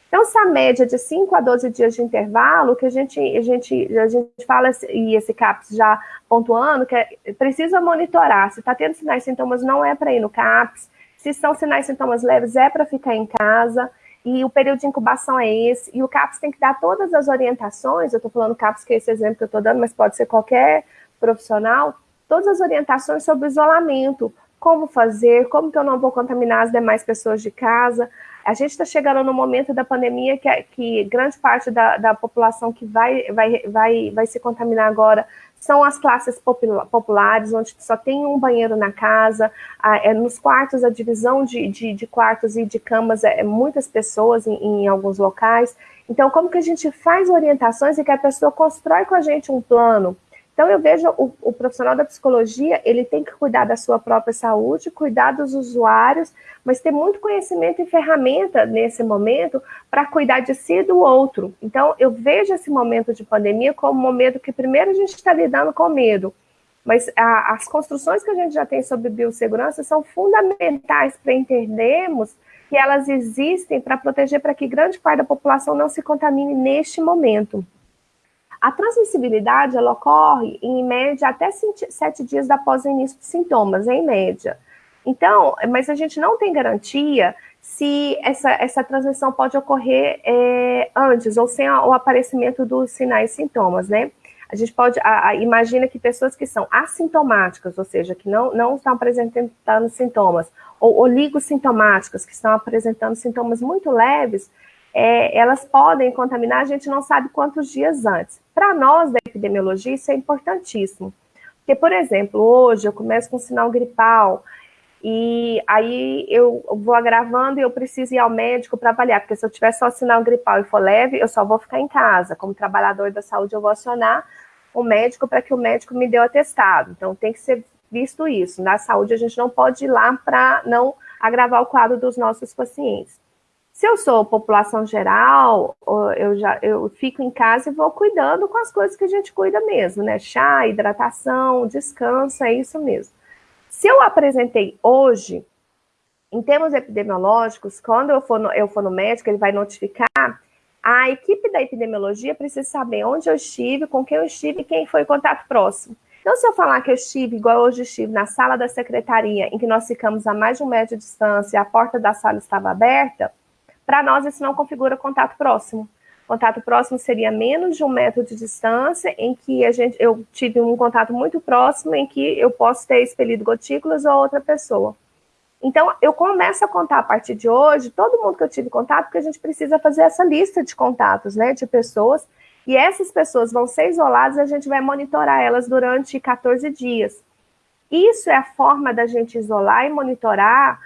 Então, essa média de 5 a 12 dias de intervalo, que a gente, a gente, a gente fala, e esse CAPS já pontuando, que é, precisa monitorar. Se está tendo sinais e sintomas, não é para ir no CAPS. Se são sinais e sintomas leves, é para ficar em casa. E o período de incubação é esse. E o CAPS tem que dar todas as orientações. Eu estou falando CAPS, que é esse exemplo que eu estou dando, mas pode ser qualquer profissional. Todas as orientações sobre isolamento. Como fazer, como que eu não vou contaminar as demais pessoas de casa, a gente está chegando no momento da pandemia que, que grande parte da, da população que vai, vai, vai, vai se contaminar agora são as classes populares, onde só tem um banheiro na casa, é, nos quartos, a divisão de, de, de quartos e de camas é, é muitas pessoas em, em, alguns locais. Então, como que a gente faz orientações e que a pessoa constrói com a gente um plano? Então, eu vejo o, o, profissional da psicologia, ele tem que cuidar da sua própria saúde, cuidar dos usuários, mas ter muito conhecimento e ferramenta nesse momento para cuidar de si e do outro. Então, eu vejo esse momento de pandemia como um momento que, primeiro, a gente está lidando com medo, mas a, as construções que a gente já tem sobre biossegurança são fundamentais para entendermos que elas existem para proteger para que grande parte da população não se contamine neste momento. A transmissibilidade, ela ocorre em média até sete dias após o início de sintomas, em média. Então, mas a gente não tem garantia se essa, essa transmissão pode ocorrer é, antes ou sem o aparecimento dos sinais e sintomas, né? A gente pode, a, a, imagina que pessoas que são assintomáticas, ou seja, que não, não estão apresentando sintomas, ou oligossintomáticas, que estão apresentando sintomas muito leves, é, elas podem contaminar, a gente não sabe quantos dias antes. Para nós da epidemiologia, isso é importantíssimo. Porque, por exemplo, hoje eu começo com sinal gripal, e aí eu vou agravando e eu preciso ir ao médico para avaliar, porque se eu tiver só sinal gripal e for leve, eu só vou ficar em casa. Como trabalhador da saúde, eu vou acionar o médico para que o médico me dê o atestado. Então, tem que ser visto isso. Na saúde, a gente não pode ir lá para não agravar o quadro dos nossos pacientes. Se eu sou população geral, eu já eu fico em casa e vou cuidando com as coisas que a gente cuida mesmo, né? Chá, hidratação, descanso, é isso mesmo. Se eu apresentei hoje, em termos epidemiológicos, quando eu for no, eu for no médico, ele vai notificar, a equipe da epidemiologia precisa saber onde eu estive, com quem eu estive e quem foi o contato próximo. Então, se eu falar que eu estive, igual hoje estive, na sala da secretaria, em que nós ficamos a mais de um metro de distância e a porta da sala estava aberta, para nós, isso não configura contato próximo. Contato próximo seria menos de um metro de distância, em que a gente, eu tive um contato muito próximo, em que eu posso ter expelido gotículas ou outra pessoa. Então, eu começo a contar a partir de hoje todo mundo que eu tive contato, porque a gente precisa fazer essa lista de contatos, né, de pessoas, e essas pessoas vão ser isoladas e a gente vai monitorar elas durante 14 dias. Isso é a forma da gente isolar e monitorar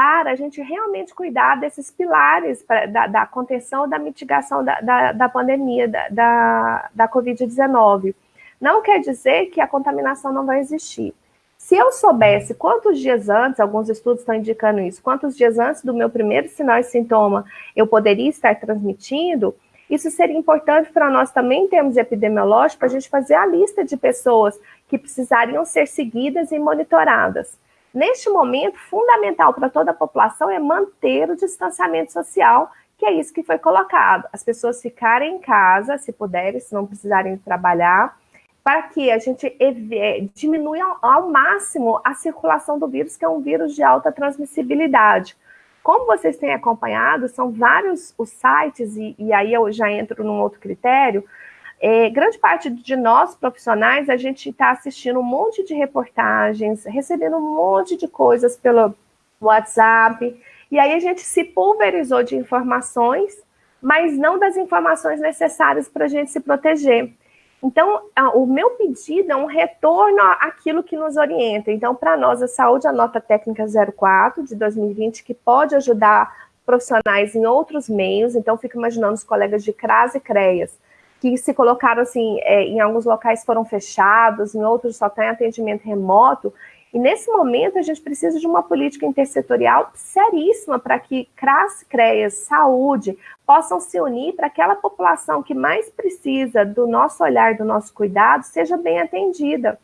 para a gente realmente cuidar desses pilares pra, da, da, contenção da mitigação da, da, da pandemia, da, da, da Covid-19. Não quer dizer que a contaminação não vai existir. Se eu soubesse quantos dias antes, alguns estudos estão indicando isso, quantos dias antes do meu primeiro sinal e sintoma eu poderia estar transmitindo, isso seria importante para nós também, em termos epidemiológicos, para a gente fazer a lista de pessoas que precisariam ser seguidas e monitoradas. Neste momento, fundamental para toda a população é manter o distanciamento social, que é isso que foi colocado. As pessoas ficarem em casa, se puderem, se não precisarem trabalhar, para que a gente é, diminua ao máximo a circulação do vírus, que é um vírus de alta transmissibilidade. Como vocês têm acompanhado, são vários os sites, e, e aí eu já entro num outro critério, é, grande parte de nós profissionais, a gente está assistindo um monte de reportagens, recebendo um monte de coisas pelo WhatsApp, e aí a gente se pulverizou de informações, mas não das informações necessárias para a gente se proteger. Então, o meu pedido é um retorno àquilo que nos orienta. Então, para nós, a saúde, a nota técnica 04 de 2020, que pode ajudar profissionais em outros meios. Então, fico imaginando os colegas de CRAS e CREAS, que se colocaram assim, é, em alguns locais foram fechados, em outros só tem atendimento remoto. E nesse momento a gente precisa de uma política intersetorial seríssima para que CRAS, CREAS, saúde possam se unir para que aquela população que mais precisa do nosso olhar, do nosso cuidado, seja bem atendida.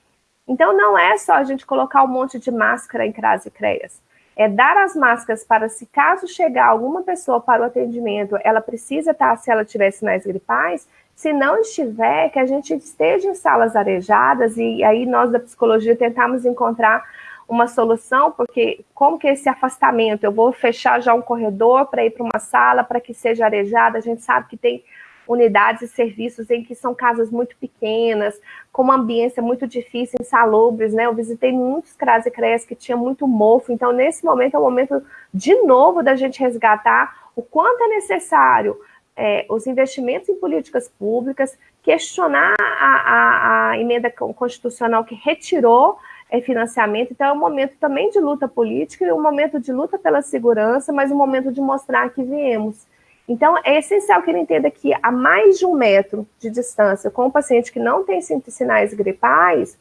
Então não é só a gente colocar um monte de máscara em CRAS e CREAS. É dar as máscaras para se caso chegar alguma pessoa para o atendimento, ela precisa estar, se ela tiver sinais gripais, se não estiver, que a gente esteja em salas arejadas e aí nós da psicologia tentamos encontrar uma solução, porque como que esse afastamento, eu vou fechar já um corredor para ir para uma sala para que seja arejada, a gente sabe que tem unidades e serviços em que são casas muito pequenas, com uma ambiência muito difícil, insalubres, né? Eu visitei muitos CRAS e CREAS que tinha muito mofo, então nesse momento é o momento de novo da gente resgatar o quanto é necessário é, os investimentos em políticas públicas, questionar a, a, a emenda constitucional que retirou é, financiamento. Então, é um momento também de luta política, um momento de luta pela segurança, mas um momento de mostrar que viemos. Então, é essencial que ele entenda que a mais de um metro de distância com um paciente que não tem sinais gripais,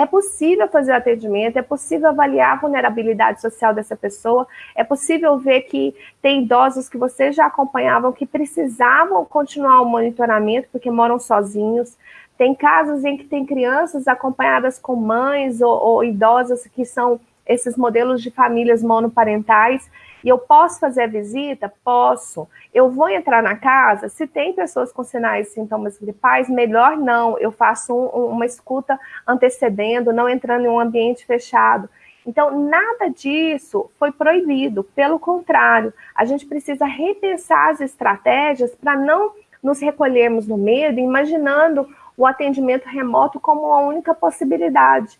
é possível fazer atendimento, é possível avaliar a vulnerabilidade social dessa pessoa, é possível ver que tem idosos que vocês já acompanhavam que precisavam continuar o monitoramento porque moram sozinhos. Tem casos em que tem crianças acompanhadas com mães ou, ou idosas que são esses modelos de famílias monoparentais e eu posso fazer a visita? Posso. Eu vou entrar na casa? Se tem pessoas com sinais e sintomas gripais, melhor não. Eu faço um, uma escuta antecedendo, não entrando em um ambiente fechado. Então, nada disso foi proibido. Pelo contrário, a gente precisa repensar as estratégias para não nos recolhermos no medo, imaginando o atendimento remoto como a única possibilidade.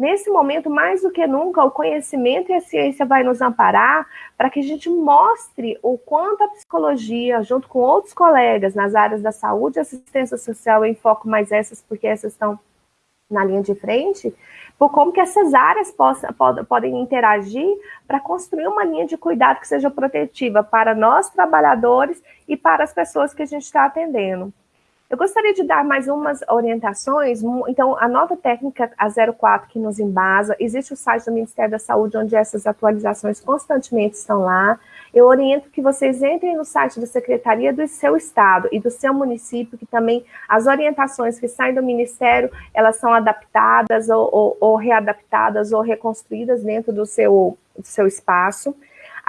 Nesse momento, mais do que nunca, o conhecimento e a ciência vai nos amparar para que a gente mostre o quanto a psicologia, junto com outros colegas nas áreas da saúde e assistência social, em foco mais essas, porque essas estão na linha de frente, por como que essas áreas possam, podem interagir para construir uma linha de cuidado que seja protetiva para nós, trabalhadores, e para as pessoas que a gente está atendendo. Eu gostaria de dar mais umas orientações. Então, a nota técnica a 04 que nos embasa, existe o site do Ministério da Saúde, onde essas atualizações constantemente estão lá. Eu oriento que vocês entrem no site da Secretaria do seu Estado e do seu município, que também as orientações que saem do Ministério, elas são adaptadas ou, ou, ou readaptadas ou reconstruídas dentro do seu, do seu espaço.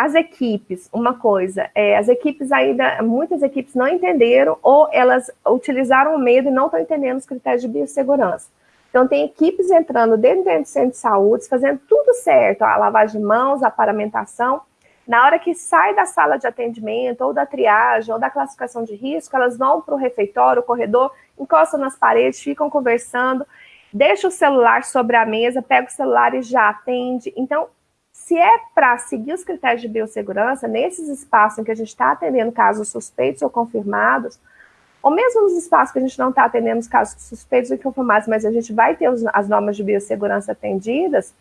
As equipes, uma coisa, é, as equipes ainda, muitas equipes não entenderam ou elas utilizaram o medo e não estão entendendo os critérios de biossegurança. Então, tem equipes entrando dentro do centro de saúde, fazendo tudo certo, a lavagem de mãos, a paramentação. Na hora que sai da sala de atendimento, ou da triagem, ou da classificação de risco, elas vão para o refeitório, o corredor, encostam nas paredes, ficam conversando, deixa o celular sobre a mesa, pega o celular e já atende. Então, se é para seguir os critérios de biossegurança, nesses espaços em que a gente está atendendo casos suspeitos ou confirmados, ou mesmo nos espaços que a gente não está atendendo os casos suspeitos ou confirmados, mas a gente vai ter os, as normas de biossegurança atendidas,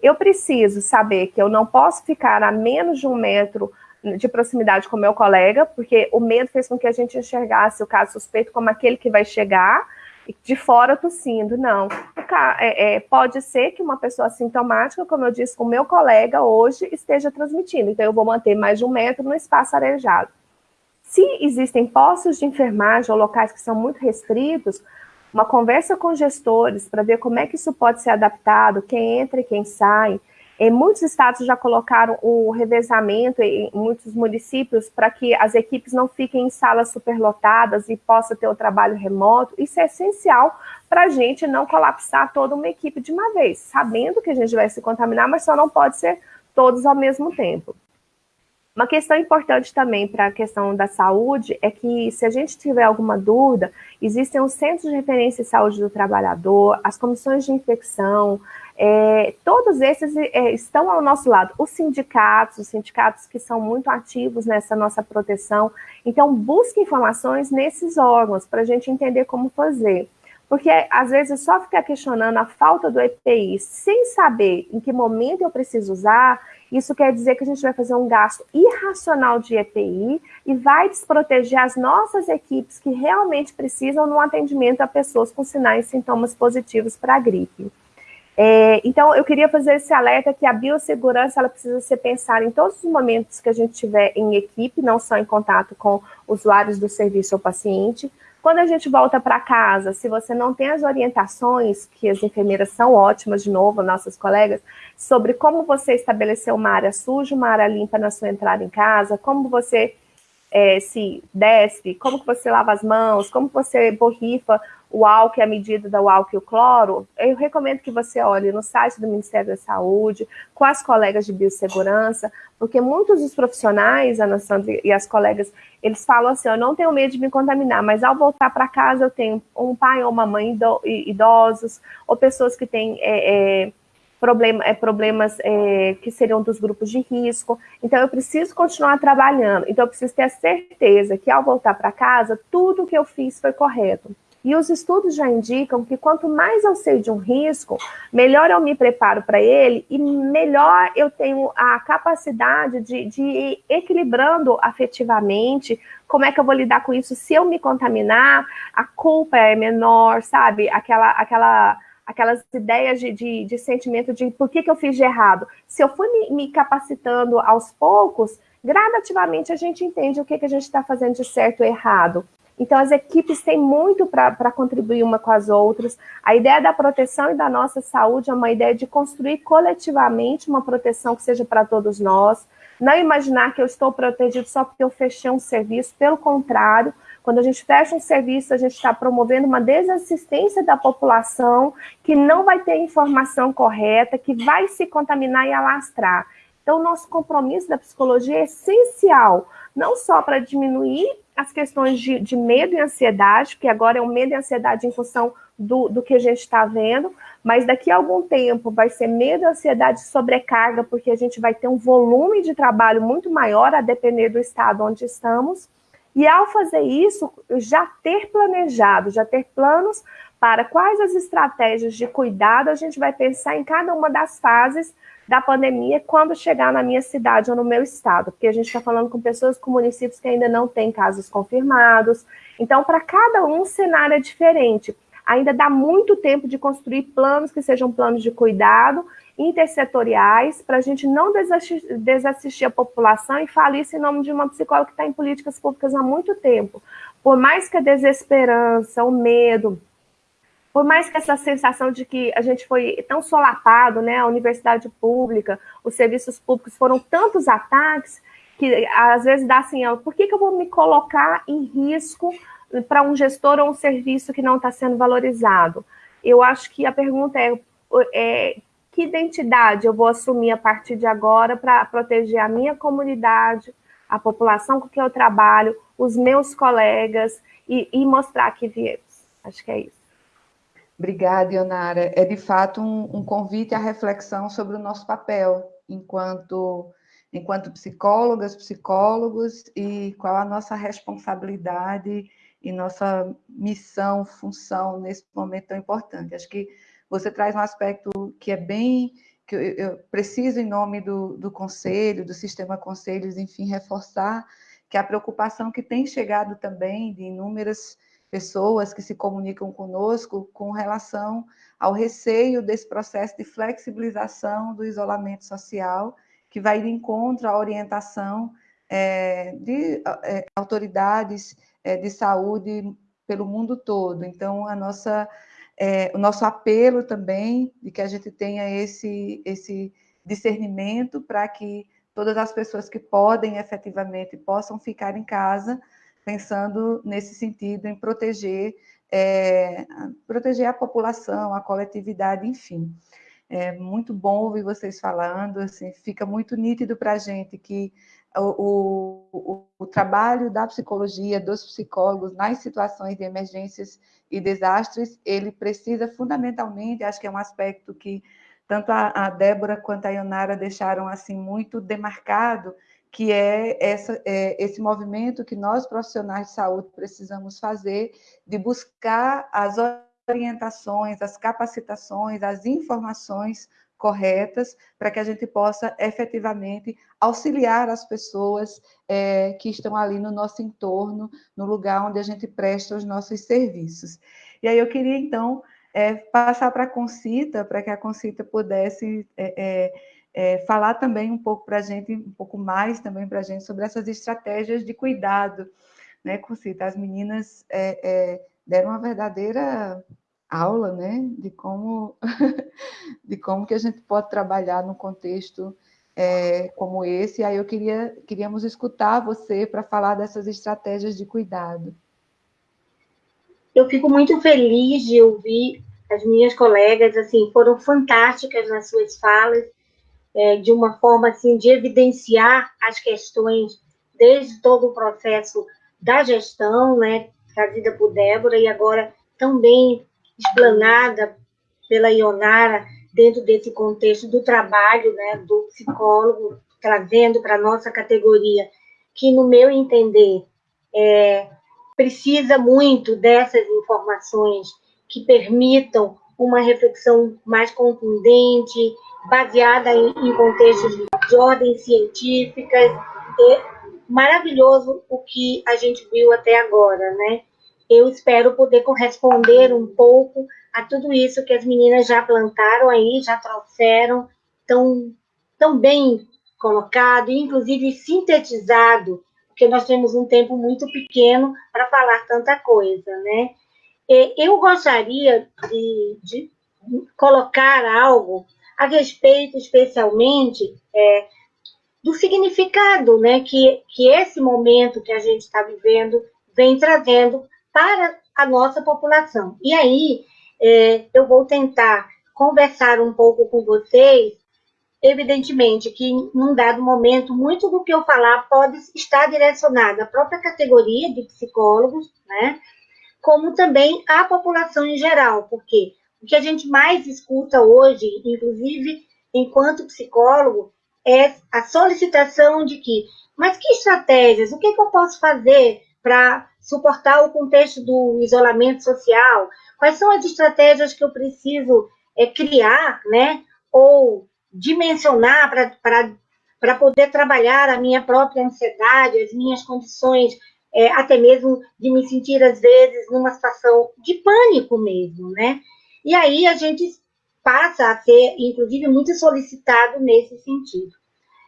eu preciso saber que eu não posso ficar a menos de um metro de proximidade com meu colega, porque o medo fez com que a gente enxergasse o caso suspeito como aquele que vai chegar, de fora tossindo, não. É, é, pode ser que uma pessoa sintomática, como eu disse, o meu colega hoje esteja transmitindo, então eu vou manter mais de um metro no espaço arejado. Se existem postos de enfermagem ou locais que são muito restritos, uma conversa com gestores para ver como é que isso pode ser adaptado, quem entra e quem sai, muitos estados já colocaram o revezamento em muitos municípios para que as equipes não fiquem em salas superlotadas e possa ter o trabalho remoto. Isso é essencial para a gente não colapsar toda uma equipe de uma vez, sabendo que a gente vai se contaminar, mas só não pode ser todos ao mesmo tempo. Uma questão importante também para a questão da saúde é que, se a gente tiver alguma dúvida, existem os centros de referência de saúde do trabalhador, as comissões de infecção, é, todos esses é, estão ao nosso lado. Os sindicatos, os sindicatos que são muito ativos nessa nossa proteção. Então, busque informações nesses órgãos para a gente entender como fazer. Porque, às vezes, só ficar questionando a falta do EPI sem saber em que momento eu preciso usar, isso quer dizer que a gente vai fazer um gasto irracional de EPI e vai desproteger as nossas equipes que realmente precisam no atendimento a pessoas com sinais e sintomas positivos para a gripe. É, então, eu queria fazer esse alerta que a biossegurança ela precisa ser pensada em todos os momentos que a gente tiver em equipe, não só em contato com usuários do serviço ou paciente. Quando a gente volta para casa, se você não tem as orientações, que as enfermeiras são ótimas, de novo, nossas colegas, sobre como você estabelecer uma área suja, uma área limpa na sua entrada em casa, como você é, se desce, como que você lava as mãos, como você borrifa o álcool a medida do álcool e o cloro, eu recomendo que você olhe no site do Ministério da Saúde, com as colegas de biossegurança, porque muitos dos profissionais, Ana Sandra e as colegas, eles falam assim, eu não tenho medo de me contaminar, mas ao voltar para casa eu tenho um pai ou uma mãe idosos, ou pessoas que têm é, é, problema, é, problemas é, que seriam dos grupos de risco. Então, eu preciso continuar trabalhando. Então, eu preciso ter a certeza que ao voltar para casa, tudo que eu fiz foi correto. E os estudos já indicam que quanto mais eu sei de um risco, melhor eu me preparo para ele e melhor eu tenho a capacidade de, de ir equilibrando afetivamente como é que eu vou lidar com isso. Se eu me contaminar, a culpa é menor, sabe? Aquela, aquela, aquelas ideias de, de, de sentimento de por que, que eu fiz de errado. Se eu fui me, me capacitando aos poucos, gradativamente a gente entende o que, que a gente está fazendo de certo ou errado. Então, as equipes têm muito para contribuir uma com as outras. A ideia da proteção e da nossa saúde é uma ideia de construir coletivamente uma proteção que seja para todos nós. Não imaginar que eu estou protegido só porque eu fechei um serviço. Pelo contrário, quando a gente fecha um serviço, a gente está promovendo uma desassistência da população que não vai ter informação correta, que vai se contaminar e alastrar. Então, o nosso compromisso da psicologia é essencial, não só para diminuir as questões de, de, medo e ansiedade, que agora é um medo e ansiedade em função do, do que a gente está vendo, mas daqui a algum tempo vai ser medo, ansiedade e sobrecarga, porque a gente vai ter um volume de trabalho muito maior, a depender do estado onde estamos. E ao fazer isso, já ter planejado, já ter planos para quais as estratégias de cuidado a gente vai pensar em cada uma das fases da pandemia quando chegar na minha cidade ou no meu estado, porque a gente está falando com pessoas com municípios que ainda não têm casos confirmados. Então, para cada um, cenário é diferente. Ainda dá muito tempo de construir planos que sejam planos de cuidado intersetoriais, para a gente não desassistir, desassistir a população e falar isso em nome de uma psicóloga que está em políticas públicas há muito tempo. Por mais que a desesperança, o medo, por mais que essa sensação de que a gente foi tão solapado, né, a universidade pública, os serviços públicos foram tantos ataques, que às vezes dá assim, por que, que eu vou me colocar em risco para um gestor ou um serviço que não está sendo valorizado? Eu acho que a pergunta é, é que identidade eu vou assumir a partir de agora para proteger a minha comunidade, a população com que eu trabalho, os meus colegas e, e mostrar que viemos. Acho que é isso. Obrigada, Ionara. É de fato um, um, convite à reflexão sobre o nosso papel enquanto, enquanto psicólogas, psicólogos e qual a nossa responsabilidade e nossa missão, função nesse momento tão importante. Acho que você traz um aspecto que é bem que eu, eu preciso, em nome do, do conselho, do sistema conselhos, enfim, reforçar que a preocupação que tem chegado também de inúmeras pessoas que se comunicam conosco com relação ao receio desse processo de flexibilização do isolamento social, que vai de encontro à orientação é, de é, autoridades é, de saúde pelo mundo todo. Então, a nossa, é, o nosso apelo também de que a gente tenha esse, esse discernimento para que todas as pessoas que podem efetivamente possam ficar em casa, pensando nesse sentido em proteger, é, proteger a população, a coletividade, enfim. É muito bom ouvir vocês falando, assim, fica muito nítido para a gente que o, o, o, trabalho da psicologia, dos psicólogos nas situações de emergências e desastres, ele precisa fundamentalmente, acho que é um aspecto que tanto a, a Débora quanto a Ionara deixaram assim muito demarcado, que é, essa, é esse movimento que nós profissionais de saúde precisamos fazer de buscar as orientações, as capacitações, as informações corretas para que a gente possa efetivamente auxiliar as pessoas é, que estão ali no nosso entorno, no lugar onde a gente presta os nossos serviços. E aí eu queria, então, é, passar para a Concita, para que a Concita pudesse é, falar também um pouco para a gente, um pouco mais também para a gente sobre essas estratégias de cuidado, né, Concita? As meninas é, é, deram uma verdadeira aula, né, de como de como que a gente pode trabalhar num contexto é, como esse. Aí eu queria queríamos escutar você para falar dessas estratégias de cuidado. Eu fico muito feliz de ouvir as minhas colegas, assim, foram fantásticas nas suas falas, é, de uma forma assim de evidenciar as questões desde todo o processo da gestão, né, trazida por Débora e agora também explanada pela Ionara dentro desse contexto do trabalho, né, do psicólogo, trazendo para nossa categoria, que, no meu entender, é, precisa muito dessas informações que permitam uma reflexão mais contundente, baseada em, em contextos de ordem científicas. É maravilhoso o que a gente viu até agora, né? eu espero poder corresponder um pouco a tudo isso que as meninas já plantaram aí, já trouxeram, tão, tão bem colocado, inclusive sintetizado, porque nós temos um tempo muito pequeno para falar tanta coisa, né? Eu gostaria de, de colocar algo a respeito, especialmente, é, do significado né, que, que esse momento que a gente está vivendo vem trazendo para a nossa população. E aí, é, eu vou tentar conversar um pouco com vocês. Evidentemente que, num dado momento, muito do que eu falar pode estar direcionado à própria categoria de psicólogos, né? Como também à população em geral, porque o que a gente mais escuta hoje, inclusive enquanto psicólogo, é a solicitação de que, mas que estratégias, o que, que eu posso fazer para suportar o contexto do isolamento social? Quais são as estratégias que eu preciso é, criar, né? Ou dimensionar para poder trabalhar a minha própria ansiedade, as minhas condições, é, até mesmo de me sentir, às vezes, numa situação de pânico mesmo, né? E aí a gente passa a ser, inclusive, muito solicitado nesse sentido.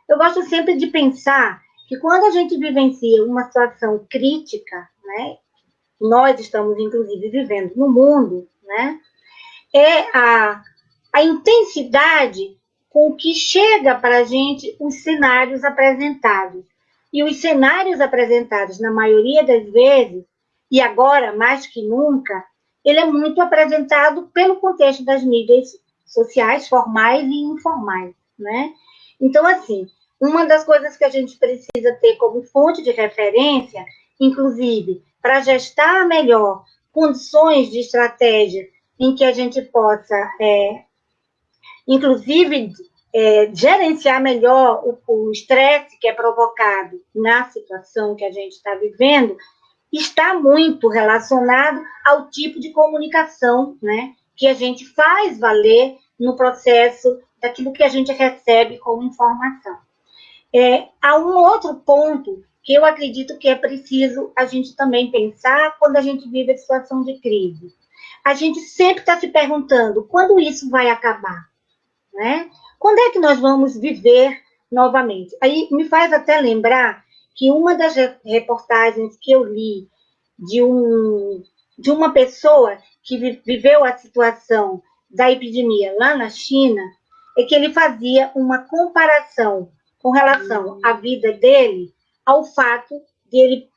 Eu gosto sempre de pensar que quando a gente vivencia uma situação crítica, né, nós estamos, inclusive, vivendo no mundo, né, é a, a intensidade com que chega para a gente os cenários apresentados. E os cenários apresentados, na maioria das vezes, e agora mais que nunca, ele é muito apresentado pelo contexto das mídias sociais, formais e informais, né? Então, assim, uma das coisas que a gente precisa ter como fonte de referência, inclusive, para gestar melhor condições de estratégia em que a gente possa, é, inclusive, é, gerenciar melhor o estresse que é provocado na situação que a gente está vivendo, está muito relacionado ao tipo de comunicação né, que a gente faz valer no processo daquilo que a gente recebe como informação. É, há um outro ponto que eu acredito que é preciso a gente também pensar quando a gente vive a situação de crise. A gente sempre está se perguntando quando isso vai acabar, né? Quando é que nós vamos viver novamente? Aí me faz até lembrar que uma das reportagens que eu li de, um, de uma pessoa que viveu a situação da epidemia lá na China é que ele fazia uma comparação com relação à vida dele ao fato de ele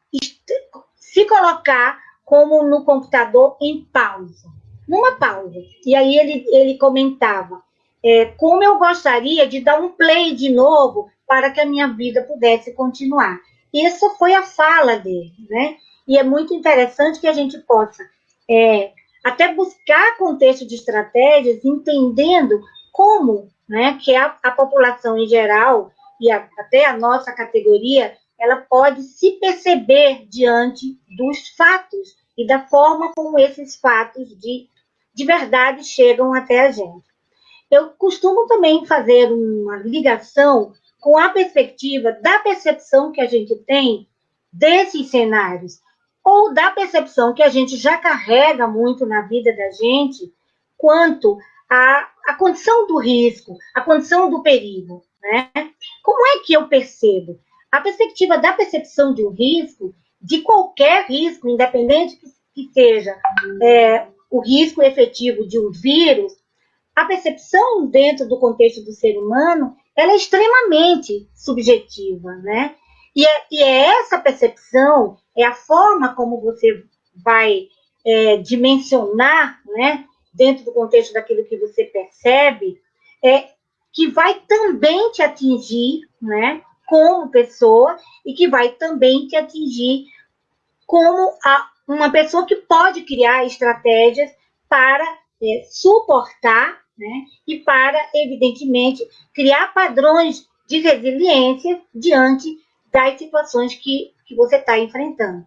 se colocar como no computador em pausa, numa pausa. E aí ele, ele comentava é, como eu gostaria de dar um play de novo para que a minha vida pudesse continuar. Isso foi a fala dele, né? E é muito interessante que a gente possa é, até buscar contexto de estratégias, entendendo como né, que a, a população em geral e a, até a nossa categoria, ela pode se perceber diante dos fatos e da forma como esses fatos de, de verdade chegam até a gente. Eu costumo também fazer uma ligação com a perspectiva da percepção que a gente tem desses cenários ou da percepção que a gente já carrega muito na vida da gente quanto à, à condição do risco, a condição do perigo. Né? Como é que eu percebo? A perspectiva da percepção de um risco, de qualquer risco, independente que seja é, o risco efetivo de um vírus, a percepção dentro do contexto do ser humano ela é extremamente subjetiva, né? E é, e é essa percepção é a forma como você vai é, dimensionar, né, dentro do contexto daquilo que você percebe, é, que vai também te atingir, né, como pessoa e que vai também te atingir como a, uma pessoa que pode criar estratégias para é, suportar, né, e para, evidentemente, criar padrões de resiliência diante das situações que que você está enfrentando.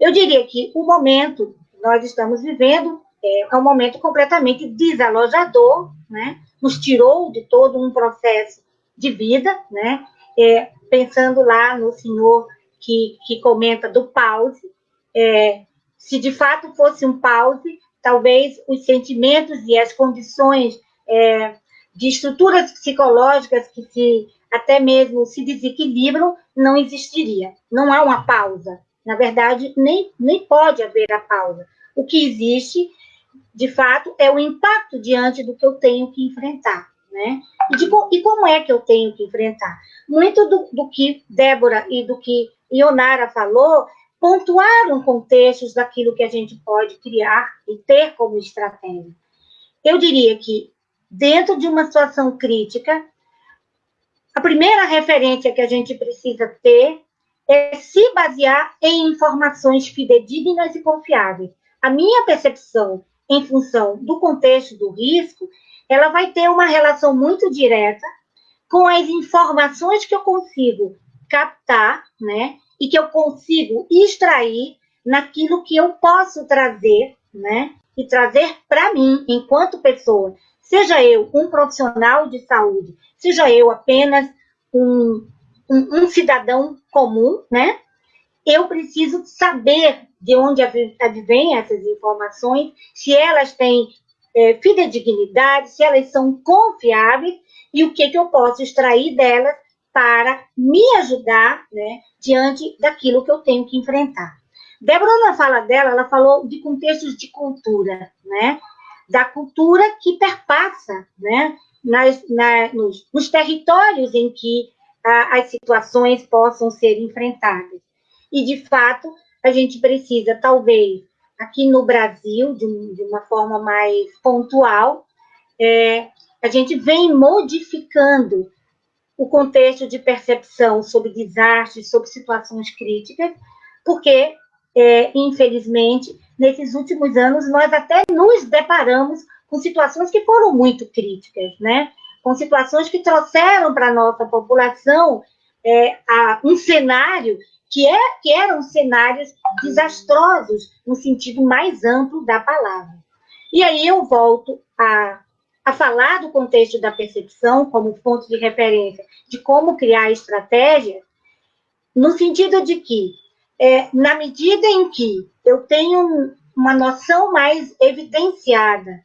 Eu diria que o momento que nós estamos vivendo é, é um momento completamente desalojador, né? Nos tirou de todo um processo de vida, né? É, pensando lá no senhor que, que comenta do pause, é, se de fato fosse um pause, talvez os sentimentos e as condições é, de estruturas psicológicas que se até mesmo se desequilibram, não existiria. Não há uma pausa. Na verdade, nem, nem pode haver a pausa. O que existe, de fato, é o impacto diante do que eu tenho que enfrentar. Né? E, de, e como é que eu tenho que enfrentar? Muito do, do que Débora e do que Ionara falou pontuaram contextos daquilo que a gente pode criar e ter como estratégia. Eu diria que, dentro de uma situação crítica, a primeira referência que a gente precisa ter é se basear em informações fidedignas e confiáveis. A minha percepção, em função do contexto do risco, ela vai ter uma relação muito direta com as informações que eu consigo captar, né, e que eu consigo extrair naquilo que eu posso trazer, né, e trazer para mim enquanto pessoa, seja eu um profissional de saúde, seja eu apenas um, um, um cidadão comum, né? Eu preciso saber de onde advêm essas informações, se elas têm é, fidedignidade, se elas são confiáveis e o que, que eu posso extrair delas para me ajudar né, diante daquilo que eu tenho que enfrentar. Débora, na fala dela, ela falou de contextos de cultura, né? Da cultura que perpassa, né? nas, na, nos, nos, territórios em que a, as situações possam ser enfrentadas. E, de fato, a gente precisa, talvez, aqui no Brasil, de, de uma forma mais pontual, é, a gente vem modificando o contexto de percepção sobre desastres, sobre situações críticas, porque, é, infelizmente, nesses últimos anos, nós até nos deparamos com situações que foram muito críticas, né? Com situações que trouxeram para a nossa população é, a, um cenário que, é, que eram cenários desastrosos no sentido mais amplo da palavra. E aí eu volto a, a falar do contexto da percepção como ponto de referência de como criar estratégia, no sentido de que, é, na medida em que eu tenho uma noção mais evidenciada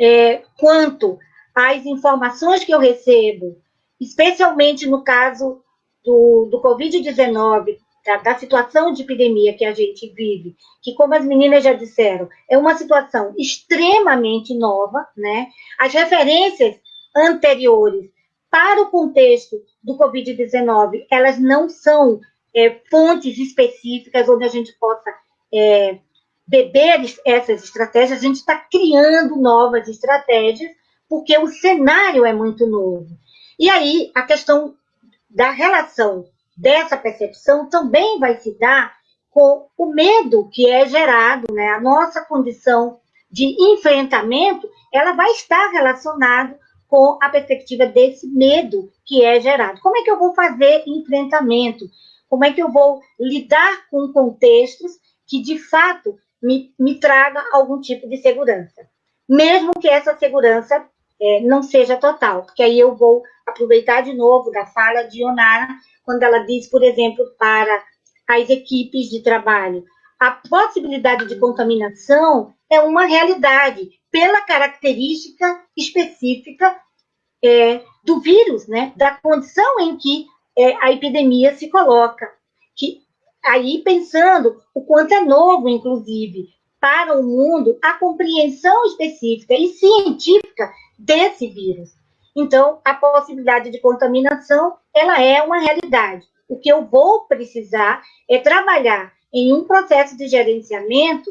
é, quanto às informações que eu recebo, especialmente no caso do, do Covid-19, da, da, situação de epidemia que a gente vive, que, como as meninas já disseram, é uma situação extremamente nova, né? As referências anteriores para o contexto do Covid-19, elas não são é, fontes específicas onde a gente possa é, beber essas estratégias, a gente está criando novas estratégias, porque o cenário é muito novo. E aí, a questão da relação dessa percepção também vai se dar com o medo que é gerado, né? A nossa condição de enfrentamento, ela vai estar relacionada com a perspectiva desse medo que é gerado. Como é que eu vou fazer enfrentamento? Como é que eu vou lidar com contextos que, de fato, me, me traga algum tipo de segurança? Mesmo que essa segurança é, não seja total, porque aí eu vou aproveitar de novo da fala de Onara, quando ela diz, por exemplo, para as equipes de trabalho, a possibilidade de contaminação é uma realidade pela característica específica é, do vírus, né, da condição em que é, a epidemia se coloca. Que aí pensando o quanto é novo, inclusive, para o mundo a compreensão específica e científica desse vírus. Então, a possibilidade de contaminação, ela é uma realidade. O que eu vou precisar é trabalhar em um processo de gerenciamento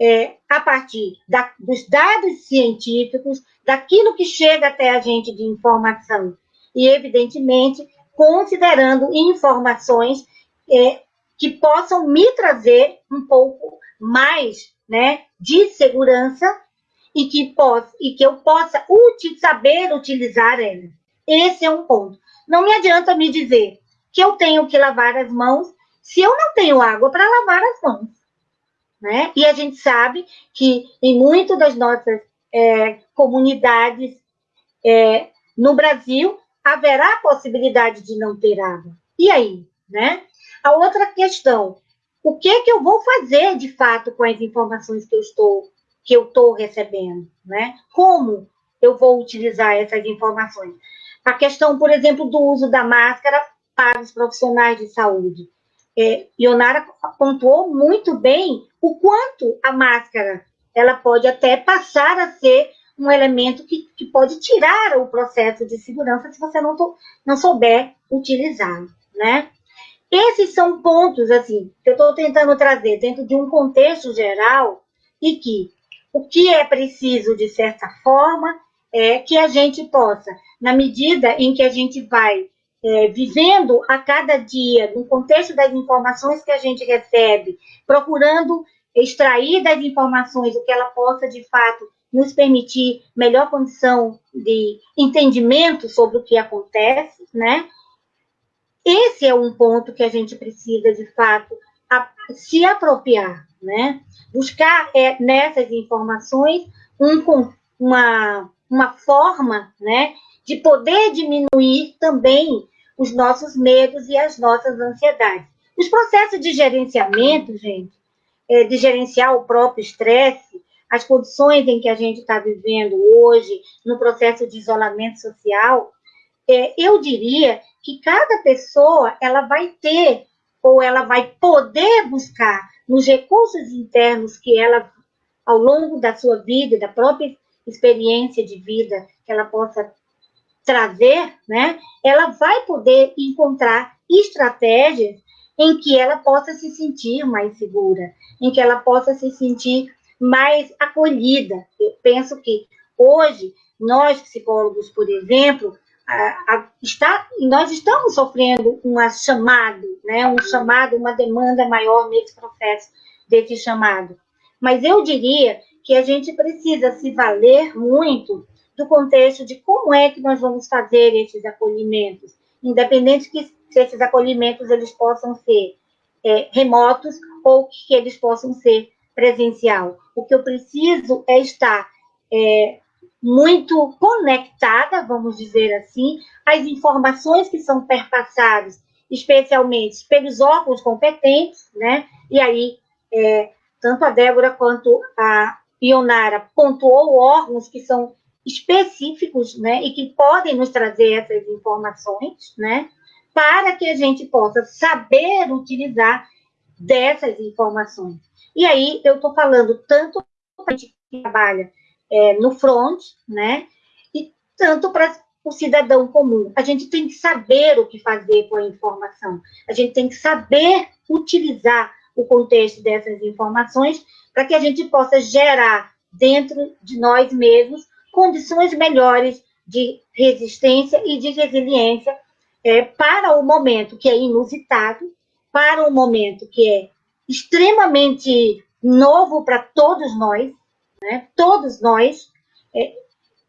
é, a partir da, dos dados científicos, daquilo que chega até a gente de informação, e, evidentemente, considerando informações é, que possam me trazer um pouco mais né, de segurança e que, possa, e que eu possa uti saber utilizar elas. Esse é um ponto. Não me adianta me dizer que eu tenho que lavar as mãos se eu não tenho água para lavar as mãos. Né? E a gente sabe que em muitas das nossas é, comunidades é, no Brasil haverá a possibilidade de não ter água. E aí? Né? A outra questão, o que, que eu vou fazer de fato com as informações que eu estou que eu estou recebendo, né? Como eu vou utilizar essas informações? A questão, por exemplo, do uso da máscara para os profissionais de saúde. É, Ionara pontuou muito bem o quanto a máscara ela pode até passar a ser um elemento que, que pode tirar o processo de segurança se você não, to, não souber utilizar, né? Esses são pontos, assim, que eu estou tentando trazer dentro de um contexto geral e que o que é preciso, de certa forma, é que a gente possa, na medida em que a gente vai é, vivendo a cada dia, no contexto das informações que a gente recebe, procurando extrair das informações o que ela possa, de fato, nos permitir melhor condição de entendimento sobre o que acontece, né? Esse é um ponto que a gente precisa, de fato, se apropriar, né? Buscar é, nessas informações um, uma, uma forma, né, de poder diminuir também os nossos medos e as nossas ansiedades. Os processos de gerenciamento, gente, é, de gerenciar o próprio estresse, as condições em que a gente está vivendo hoje, no processo de isolamento social, é, eu diria que cada pessoa ela vai ter ou ela vai poder buscar nos recursos internos que ela, ao longo da sua vida, da própria experiência de vida que ela possa trazer, né, ela vai poder encontrar estratégias em que ela possa se sentir mais segura, em que ela possa se sentir mais acolhida. Eu penso que hoje, nós psicólogos, por exemplo, a, está, nós estamos sofrendo um chamado, né, um chamado, uma demanda maior nesse processo desse chamado. Mas eu diria que a gente precisa se valer muito do contexto de como é que nós vamos fazer esses acolhimentos, independente que se esses acolhimentos eles possam ser é, remotos ou que eles possam ser presencial. O que eu preciso é estar é, muito conectada, vamos dizer assim, às informações que são perpassadas, especialmente pelos órgãos competentes, né? E aí, é, tanto a Débora quanto a Ionara pontuou órgãos que são específicos, né, e que podem nos trazer essas informações, né, para que a gente possa saber utilizar dessas informações. E aí eu estou falando tanto para a gente que trabalha é, no front, né, e tanto para o cidadão comum. A gente tem que saber o que fazer com a informação. A gente tem que saber utilizar o contexto dessas informações para que a gente possa gerar dentro de nós mesmos condições melhores de resistência e de resiliência é, para o momento que é inusitado, para o momento que é extremamente novo para todos nós, né? todos nós, é,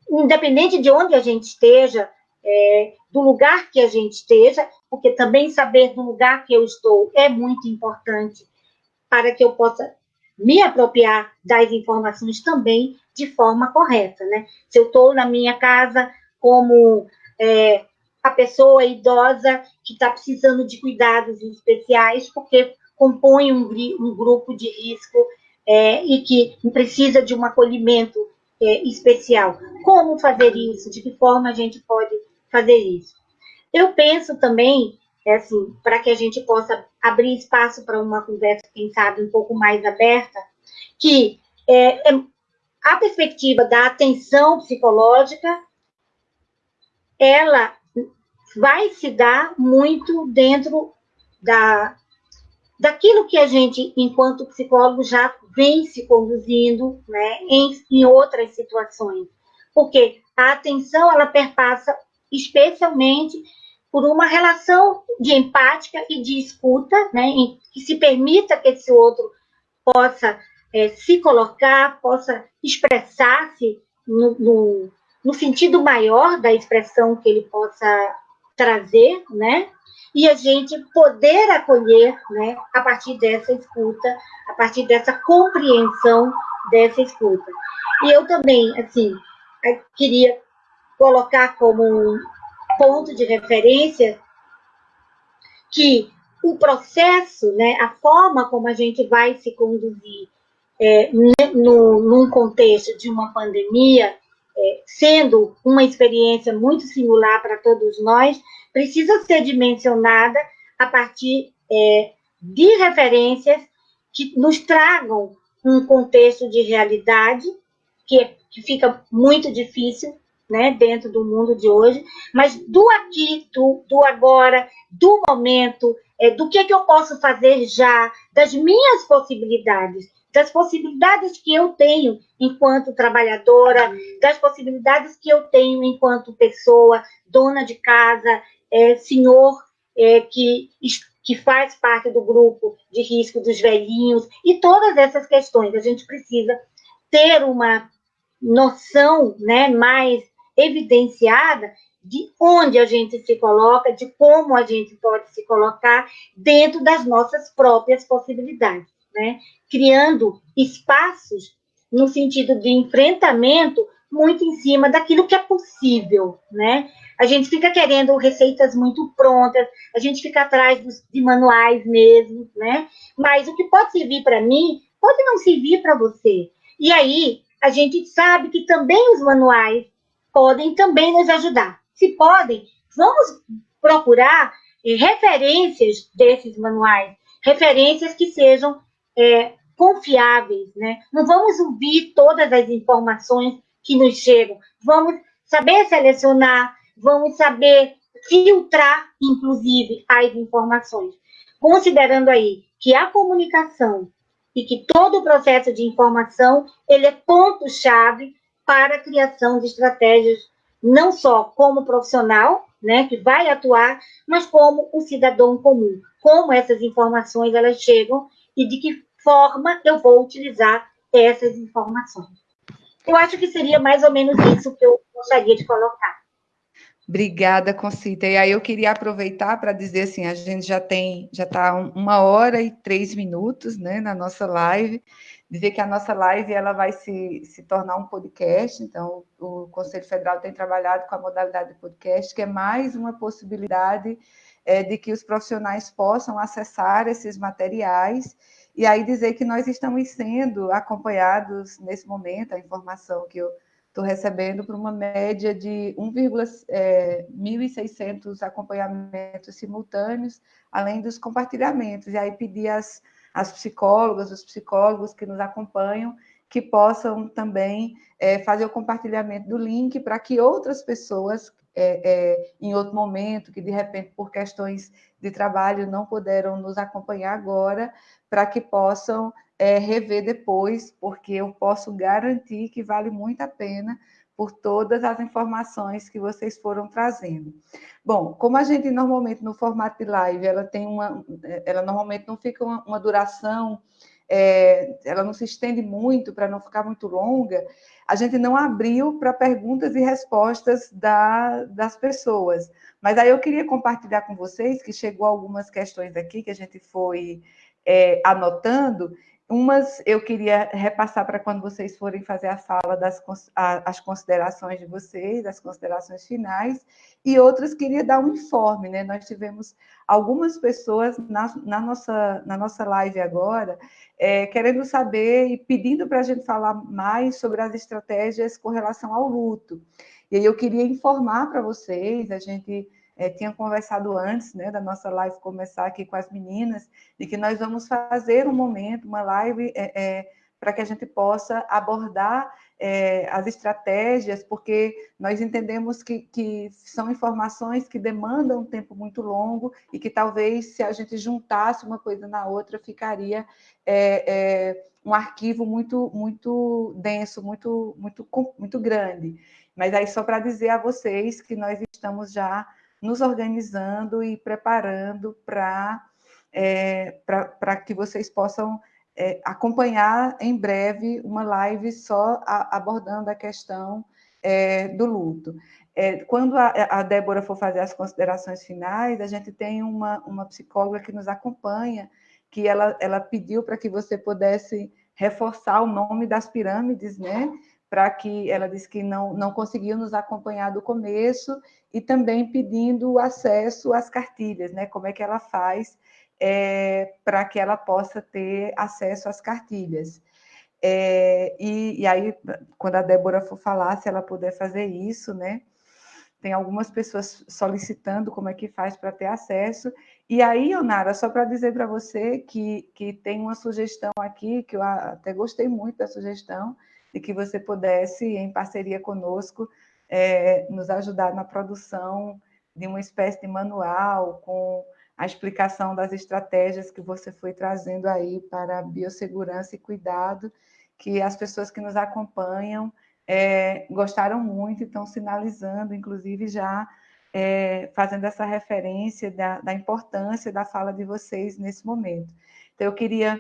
independente de onde a gente esteja, é, do lugar que a gente esteja, porque também saber do lugar que eu estou é muito importante para que eu possa me apropriar das informações também de forma correta, né? Se eu estou na minha casa como é, a pessoa idosa que está precisando de cuidados especiais, porque compõe um, um grupo de risco é, e que precisa de um acolhimento é, especial. Como fazer isso? De que forma a gente pode fazer isso? Eu penso também, é assim, para que a gente possa abrir espaço para uma conversa, quem sabe, um pouco mais aberta, que é, é a perspectiva da atenção psicológica, ela vai se dar muito dentro da, daquilo que a gente, enquanto psicólogo, já vem se conduzindo né, em, em outras situações. Porque a atenção, ela perpassa especialmente por uma relação de empática e de escuta, né, que se permita que esse outro possa é, se colocar, possa expressar-se no, no, no, sentido maior da expressão que ele possa trazer, né? E a gente poder acolher, né, a partir dessa escuta, a partir dessa compreensão dessa escuta. E eu também, assim, queria colocar como um ponto de referência que o processo, né, a forma como a gente vai se conduzir é, no, num contexto de uma pandemia, é, sendo uma experiência muito singular para todos nós, precisa ser dimensionada a partir é, de referências que nos tragam um contexto de realidade que, que fica muito difícil né, dentro do mundo de hoje, mas do aqui, do, do agora, do momento, é, do que, que eu posso fazer já, das minhas possibilidades das possibilidades que eu tenho enquanto trabalhadora, das possibilidades que eu tenho enquanto pessoa, dona de casa, é, senhor é, que, que faz parte do grupo de risco dos velhinhos, e todas essas questões. A gente precisa ter uma noção né, mais evidenciada de onde a gente se coloca, de como a gente pode se colocar dentro das nossas próprias possibilidades né? criando espaços no sentido de enfrentamento muito em cima daquilo que é possível, né? A gente fica querendo receitas muito prontas, a gente fica atrás dos, de manuais mesmo, né? Mas o que pode servir para mim pode não servir para você. E aí a gente sabe que também os manuais podem também nos ajudar. Se podem, vamos procurar eh, referências desses manuais, referências que sejam é, confiáveis, né? Não vamos ouvir todas as informações que nos chegam, vamos saber selecionar, vamos saber filtrar, inclusive, as informações. Considerando aí que a comunicação e que todo o processo de informação, ele é ponto-chave para a criação de estratégias, não só como profissional, né, que vai atuar, mas como um cidadão comum. Como essas informações, elas chegam e de que forma eu vou utilizar essas informações. Eu acho que seria mais ou menos isso que eu gostaria de colocar. Obrigada, Concita. E aí eu queria aproveitar para dizer assim, a gente já tem, já está uma hora e três minutos, né, na nossa live. Dizer que a nossa live ela vai se, se tornar um podcast. Então, o Conselho Federal tem trabalhado com a modalidade de podcast, que é mais uma possibilidade é, de que os profissionais possam acessar esses materiais e aí dizer que nós estamos sendo acompanhados nesse momento, a informação que eu estou recebendo por uma média de 1,600 é, acompanhamentos simultâneos, além dos compartilhamentos. E aí pedir às, às psicólogas, os psicólogos que nos acompanham, que possam também é, fazer o compartilhamento do link para que outras pessoas, é, é, em outro momento, que de repente por questões de trabalho não puderam nos acompanhar agora, para que possam é, rever depois, porque eu posso garantir que vale muito a pena, por todas as informações que vocês foram trazendo. Bom, como a gente normalmente no formato de live, ela tem uma, ela normalmente não fica uma, uma duração, é, ela não se estende muito para não ficar muito longa, a gente não abriu para perguntas e respostas da, das pessoas. Mas aí eu queria compartilhar com vocês que chegou algumas questões aqui que a gente foi é, anotando, Umas eu queria repassar para quando vocês forem fazer a fala das as considerações de vocês, as considerações finais, e outras queria dar um informe, né? Nós tivemos algumas pessoas na, na nossa, na nossa live agora é, querendo saber e pedindo para a gente falar mais sobre as estratégias com relação ao luto. E aí eu queria informar para vocês, a gente é, tinha conversado antes né, da nossa live começar aqui com as meninas, de que nós vamos fazer um momento, uma live, é, é, para que a gente possa abordar é, as estratégias, porque nós entendemos que, que são informações que demandam um tempo muito longo e que talvez se a gente juntasse uma coisa na outra, ficaria é, é, um arquivo muito, muito denso, muito, muito, muito grande. Mas aí só para dizer a vocês que nós estamos já nos organizando e preparando para é, que vocês possam é, acompanhar em breve uma live só a, abordando a questão é, do luto. É, quando a, a, Débora for fazer as considerações finais, a gente tem uma, uma psicóloga que nos acompanha, que ela, ela pediu para que você pudesse reforçar o nome das pirâmides, né? Para que ela disse que não, não conseguiu nos acompanhar do começo e também pedindo acesso às cartilhas, né? Como é que ela faz é, para que ela possa ter acesso às cartilhas. É, e, e, aí, quando a Débora for falar, se ela puder fazer isso, né? Tem algumas pessoas solicitando como é que faz para ter acesso. E aí, Onara, só para dizer para você que, que tem uma sugestão aqui, que eu até gostei muito da sugestão, de que você pudesse, em parceria conosco, é, nos ajudar na produção de uma espécie de manual com a explicação das estratégias que você foi trazendo aí para biossegurança e cuidado, que as pessoas que nos acompanham é, gostaram muito e estão sinalizando, inclusive já é, fazendo essa referência da, da importância da fala de vocês nesse momento. Então, eu queria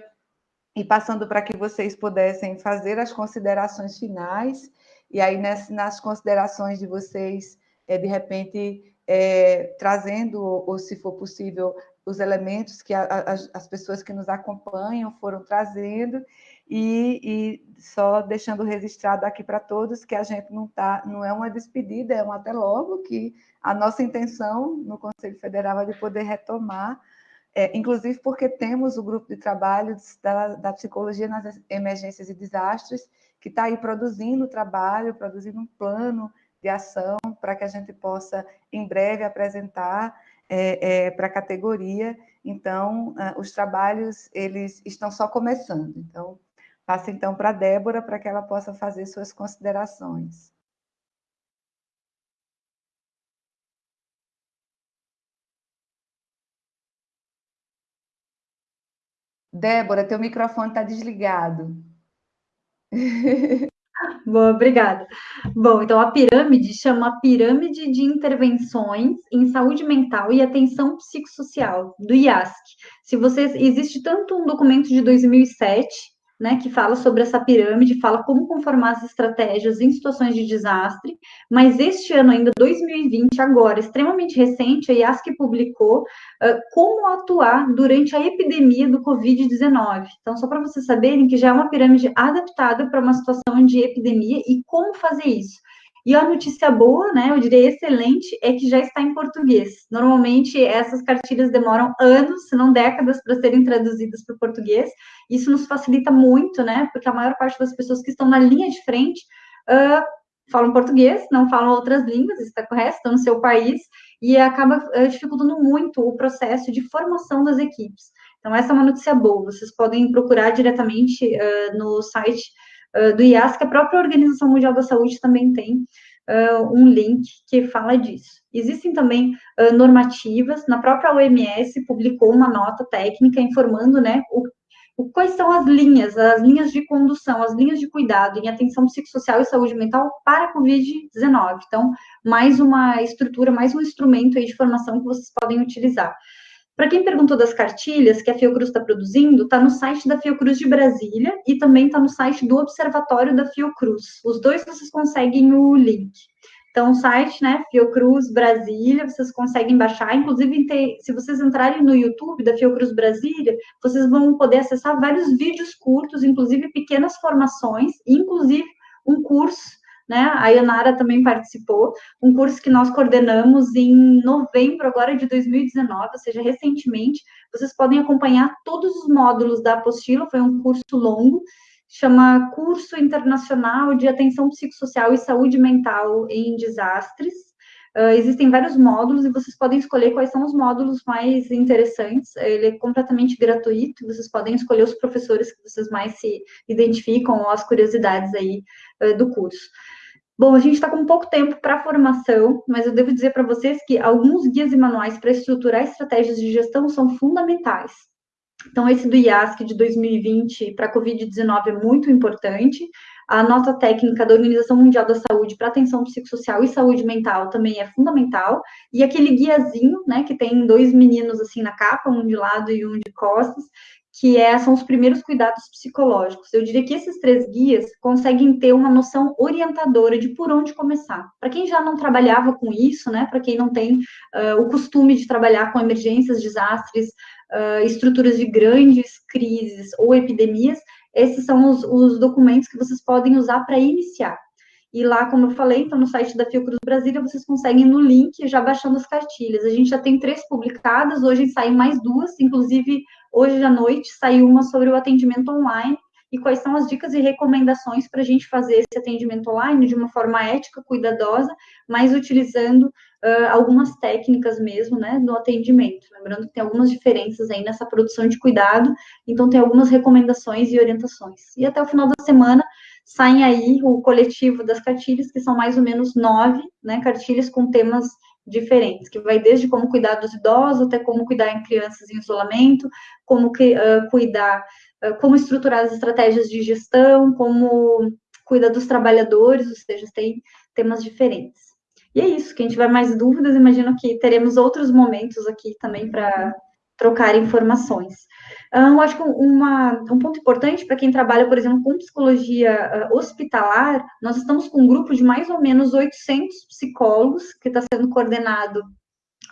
e passando para que vocês pudessem fazer as considerações finais, e aí nas, nas considerações de vocês, é, de repente, é, trazendo, ou se for possível, os elementos que a, a, as pessoas que nos acompanham foram trazendo, e, e só deixando registrado aqui para todos que a gente não tá, não é uma despedida, é um até logo, que a nossa intenção no Conselho Federal é de poder retomar é, inclusive porque temos o grupo de trabalho da, da psicologia nas emergências e desastres, que está aí produzindo trabalho, produzindo um plano de ação para que a gente possa, em breve, apresentar é, é, para a categoria. Então, uh, os trabalhos, eles estão só começando. Então, passo então para a Débora, para que ela possa fazer suas considerações. Débora, teu microfone está desligado. Boa, obrigada. Bom, então a pirâmide chama Pirâmide de Intervenções em Saúde Mental e Atenção Psicossocial, do IASC. Se vocês, existe tanto um documento de 2007 né, que fala sobre essa pirâmide, fala como conformar as estratégias em situações de desastre, mas este ano ainda, 2020, agora, extremamente recente, a IASC publicou uh, como atuar durante a epidemia do Covid-19. Então, só para vocês saberem que já é uma pirâmide adaptada para uma situação de epidemia e como fazer isso. E a notícia boa, né, eu diria excelente, é que já está em português. Normalmente essas cartilhas demoram anos, se não décadas, para serem traduzidas para o português. Isso nos facilita muito, né, porque a maior parte das pessoas que estão na linha de frente uh, falam português, não falam outras línguas, está correto, estão no seu país, e acaba uh, dificultando muito o processo de formação das equipes. Então, essa é uma notícia boa. Vocês podem procurar diretamente uh, no site uh, do IAS, que a própria Organização Mundial da Saúde também tem uh, um link que fala disso. Existem também uh, normativas, na própria OMS publicou uma nota técnica informando, né, o, quais são as linhas, as linhas de condução, as linhas de cuidado em atenção psicossocial e saúde mental para a Covid-19. Então, mais uma estrutura, mais um instrumento aí de formação que vocês podem utilizar. Para quem perguntou das cartilhas que a Fiocruz está produzindo, está no site da Fiocruz de Brasília e também está no site do Observatório da Fiocruz. Os dois vocês conseguem o link. Então, o site, né, Fiocruz Brasília, vocês conseguem baixar, inclusive, se vocês entrarem no YouTube da Fiocruz Brasília, vocês vão poder acessar vários vídeos curtos, inclusive pequenas formações, inclusive um curso né? A Yanara também participou, um curso que nós coordenamos em novembro agora de 2019, ou seja, recentemente. Vocês podem acompanhar todos os módulos da apostila, foi um curso longo, chama Curso Internacional de Atenção Psicossocial e Saúde Mental em Desastres. Uh, existem vários módulos e vocês podem escolher quais são os módulos mais interessantes. Ele é completamente gratuito, vocês podem escolher os professores que vocês mais se identificam ou as curiosidades aí uh, do curso. Bom, a gente está com pouco tempo para formação, mas eu devo dizer para vocês que alguns guias e manuais para estruturar estratégias de gestão são fundamentais. Então, esse do IASC de 2020 para a Covid-19 é muito importante. A nota técnica da Organização Mundial da Saúde para atenção psicossocial e saúde mental também é fundamental. E aquele guiazinho, né, que tem dois meninos assim na capa, um de lado e um de costas, que é, são os primeiros cuidados psicológicos. Eu diria que esses três guias conseguem ter uma noção orientadora de por onde começar. Para quem já não trabalhava com isso, né, para quem não tem uh, o costume de trabalhar com emergências, desastres, uh, estruturas de grandes crises ou epidemias, esses são os, os documentos que vocês podem usar para iniciar. E lá, como eu falei, então no site da Fiocruz Brasília, vocês conseguem no link já baixando as cartilhas. A gente já tem três publicadas, hoje saem mais duas, inclusive hoje à noite saiu uma sobre o atendimento online e quais são as dicas e recomendações para a gente fazer esse atendimento online de uma forma ética, cuidadosa, mas utilizando uh, algumas técnicas mesmo, né, no atendimento. Lembrando que tem algumas diferenças aí nessa produção de cuidado, então tem algumas recomendações e orientações. E até o final da semana saem aí o coletivo das cartilhas, que são mais ou menos nove, né, cartilhas com temas diferentes, que vai desde como cuidar dos idosos até como cuidar em crianças em isolamento, como que, uh, cuidar, uh, como estruturar as estratégias de gestão, como cuidar dos trabalhadores, ou seja, tem temas diferentes. E é isso, quem tiver mais dúvidas, imagino que teremos outros momentos aqui também para trocar informações. Eu acho que uma, um ponto importante para quem trabalha, por exemplo, com psicologia uh, hospitalar, nós estamos com um grupo de mais ou menos 800 psicólogos que está sendo coordenado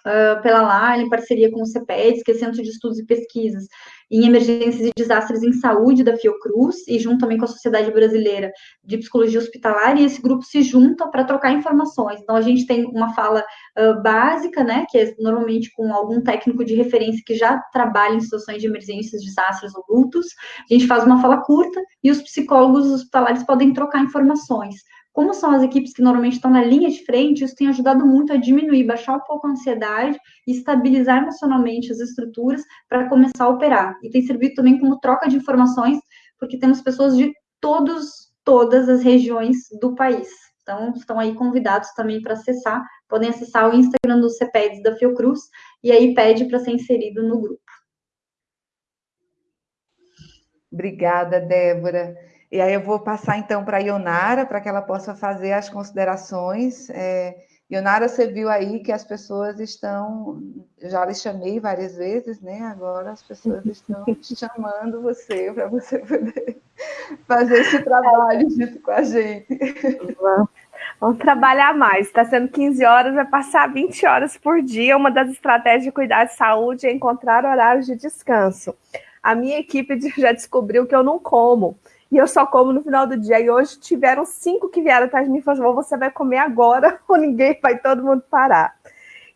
uh, pela LAR, em parceria com o CEPEDS, que é Centro de Estudos e Pesquisas em Emergências e Desastres em Saúde da Fiocruz, e junto também com a Sociedade Brasileira de Psicologia Hospitalar, e esse grupo se junta para trocar informações. Então, a gente tem uma fala uh, básica, né, que é normalmente com algum técnico de referência que já trabalha em situações de emergências, desastres ou lutos, a gente faz uma fala curta, e os psicólogos hospitalares podem trocar informações como são as equipes que normalmente estão na linha de frente, isso tem ajudado muito a diminuir, baixar um pouco a ansiedade e estabilizar emocionalmente as estruturas para começar a operar. E tem servido também como troca de informações, porque temos pessoas de todos, todas as regiões do país. Então, estão aí convidados também para acessar, podem acessar o Instagram do CEPEDS da Fiocruz, e aí pede para ser inserido no grupo. Obrigada, Débora. E aí eu vou passar então para a Ionara, para que ela possa fazer as considerações. É, Ionara, você viu aí que as pessoas estão, já lhe chamei várias vezes, né? Agora as pessoas estão chamando você para você poder fazer esse trabalho junto com a gente. Vamos, vamos trabalhar mais. Está sendo 15 horas, vai passar 20 horas por dia. Uma das estratégias de cuidar de saúde é encontrar horários de descanso. A minha equipe já descobriu que eu não como e eu só como no final do dia. E hoje tiveram cinco que vieram atrás de mim e falaram: você vai comer agora ou ninguém vai todo mundo parar.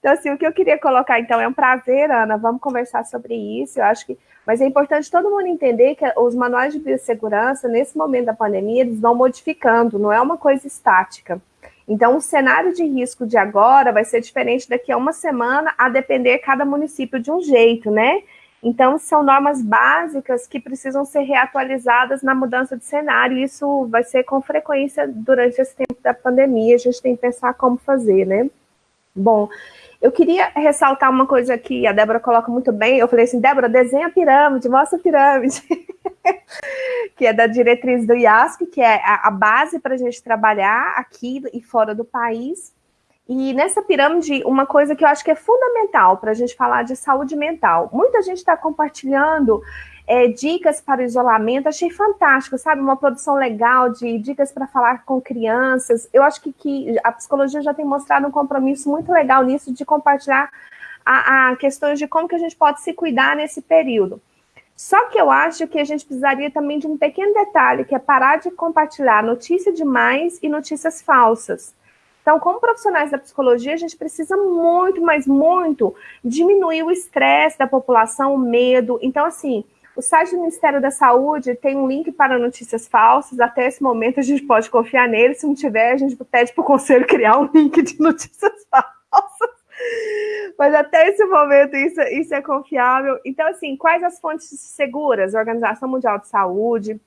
Então, assim, o que eu queria colocar, então, é um prazer, Ana, vamos conversar sobre isso, eu acho que, mas é importante todo mundo entender que os manuais de biossegurança, nesse momento da pandemia, eles vão modificando, não é uma coisa estática. Então, o cenário de risco de agora vai ser diferente daqui a uma semana, a depender cada município de um jeito, né? Então, são normas básicas que precisam ser reatualizadas na mudança de cenário, e isso vai ser com frequência durante esse tempo da pandemia, a gente tem que pensar como fazer, né? Bom, eu queria ressaltar uma coisa que a Débora coloca muito bem, eu falei assim, Débora, desenha a pirâmide, mostra a pirâmide. que é da diretriz do IASC, que é a base para a gente trabalhar aqui e fora do país. E nessa pirâmide, uma coisa que eu acho que é fundamental para a gente falar de saúde mental. Muita gente está compartilhando é, dicas para o isolamento, achei fantástico, sabe? Uma produção legal de dicas para falar com crianças. Eu acho que, que, a psicologia já tem mostrado um compromisso muito legal nisso de compartilhar a, a questões de como que a gente pode se cuidar nesse período. Só que eu acho que a gente precisaria também de um pequeno detalhe, que é parar de compartilhar notícia demais e notícias falsas. Então, como profissionais da psicologia, a gente precisa muito, mas muito, diminuir o estresse da população, o medo. Então, assim, o site do Ministério da Saúde tem um link para notícias falsas. Até esse momento, a gente pode confiar nele. Se não tiver, a gente pede para o conselho criar um link de notícias falsas. Mas até esse momento isso, isso é confiável. Então, assim, quais as fontes seguras? Organização Mundial de Saúde,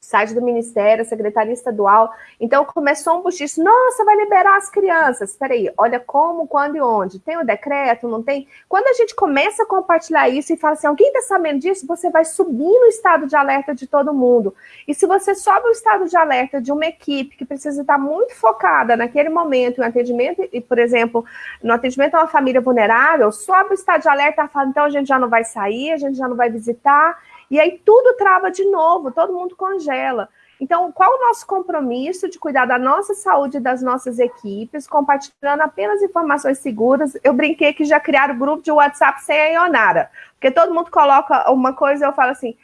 site do Ministério, Secretaria Estadual. Então, começou um buchiço, nossa, vai liberar as crianças. Espera aí, olha como, quando e onde. Tem o decreto, não tem? Quando a gente começa a compartilhar isso e fala assim, alguém está sabendo disso? Você vai subir no estado de alerta de todo mundo. E se você sobe o estado de alerta de uma equipe que precisa estar muito focada naquele momento, em atendimento, e, por exemplo, no atendimento a uma família vulnerável, sobe o estado de alerta e fala, então a gente já não vai sair, a gente já não vai visitar, e aí tudo trava de novo, todo mundo congela. Então, qual o nosso compromisso de cuidar da nossa saúde e das nossas equipes, compartilhando apenas informações seguras? Eu brinquei que já criaram grupo de WhatsApp sem a Ionara, porque todo mundo coloca uma coisa e eu falo assim: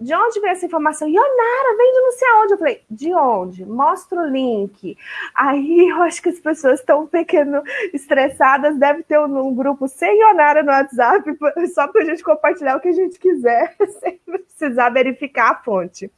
de onde veio essa informação? Ionara, vem de não sei aonde. Eu falei, de onde? Mostra o link. Aí eu acho que as pessoas estão um pequeno estressadas, deve ter um, um, grupo sem Ionara no WhatsApp, só para a gente compartilhar o que a gente quiser, sem precisar verificar a fonte.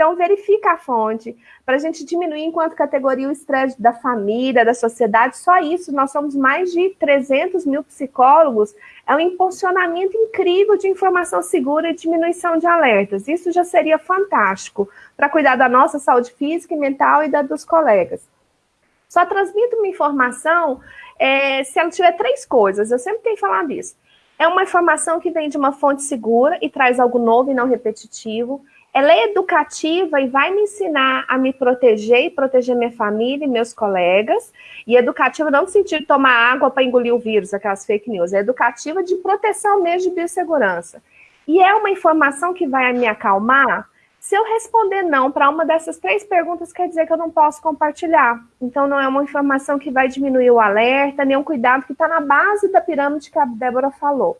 Então, verifica a fonte, para a gente diminuir enquanto categoria o estresse da família, da sociedade. Só isso, nós somos mais de 300 mil psicólogos. É um impulsionamento incrível de informação segura e diminuição de alertas. Isso já seria fantástico para cuidar da nossa saúde física e mental e da dos colegas. Só transmito uma informação é, se ela tiver três coisas. Eu sempre tenho falado isso. É uma informação que vem de uma fonte segura e traz algo novo e não repetitivo ela é educativa e vai me ensinar a me proteger e proteger minha família e meus colegas. E educativa não no sentido de tomar água para engolir o vírus, aquelas fake news. É educativa de proteção mesmo de biossegurança. E é uma informação que vai me acalmar. Se eu responder não para uma dessas três perguntas, quer dizer que eu não posso compartilhar. Então, não é uma informação que vai diminuir o alerta, nem um cuidado que está na base da pirâmide que a Débora falou.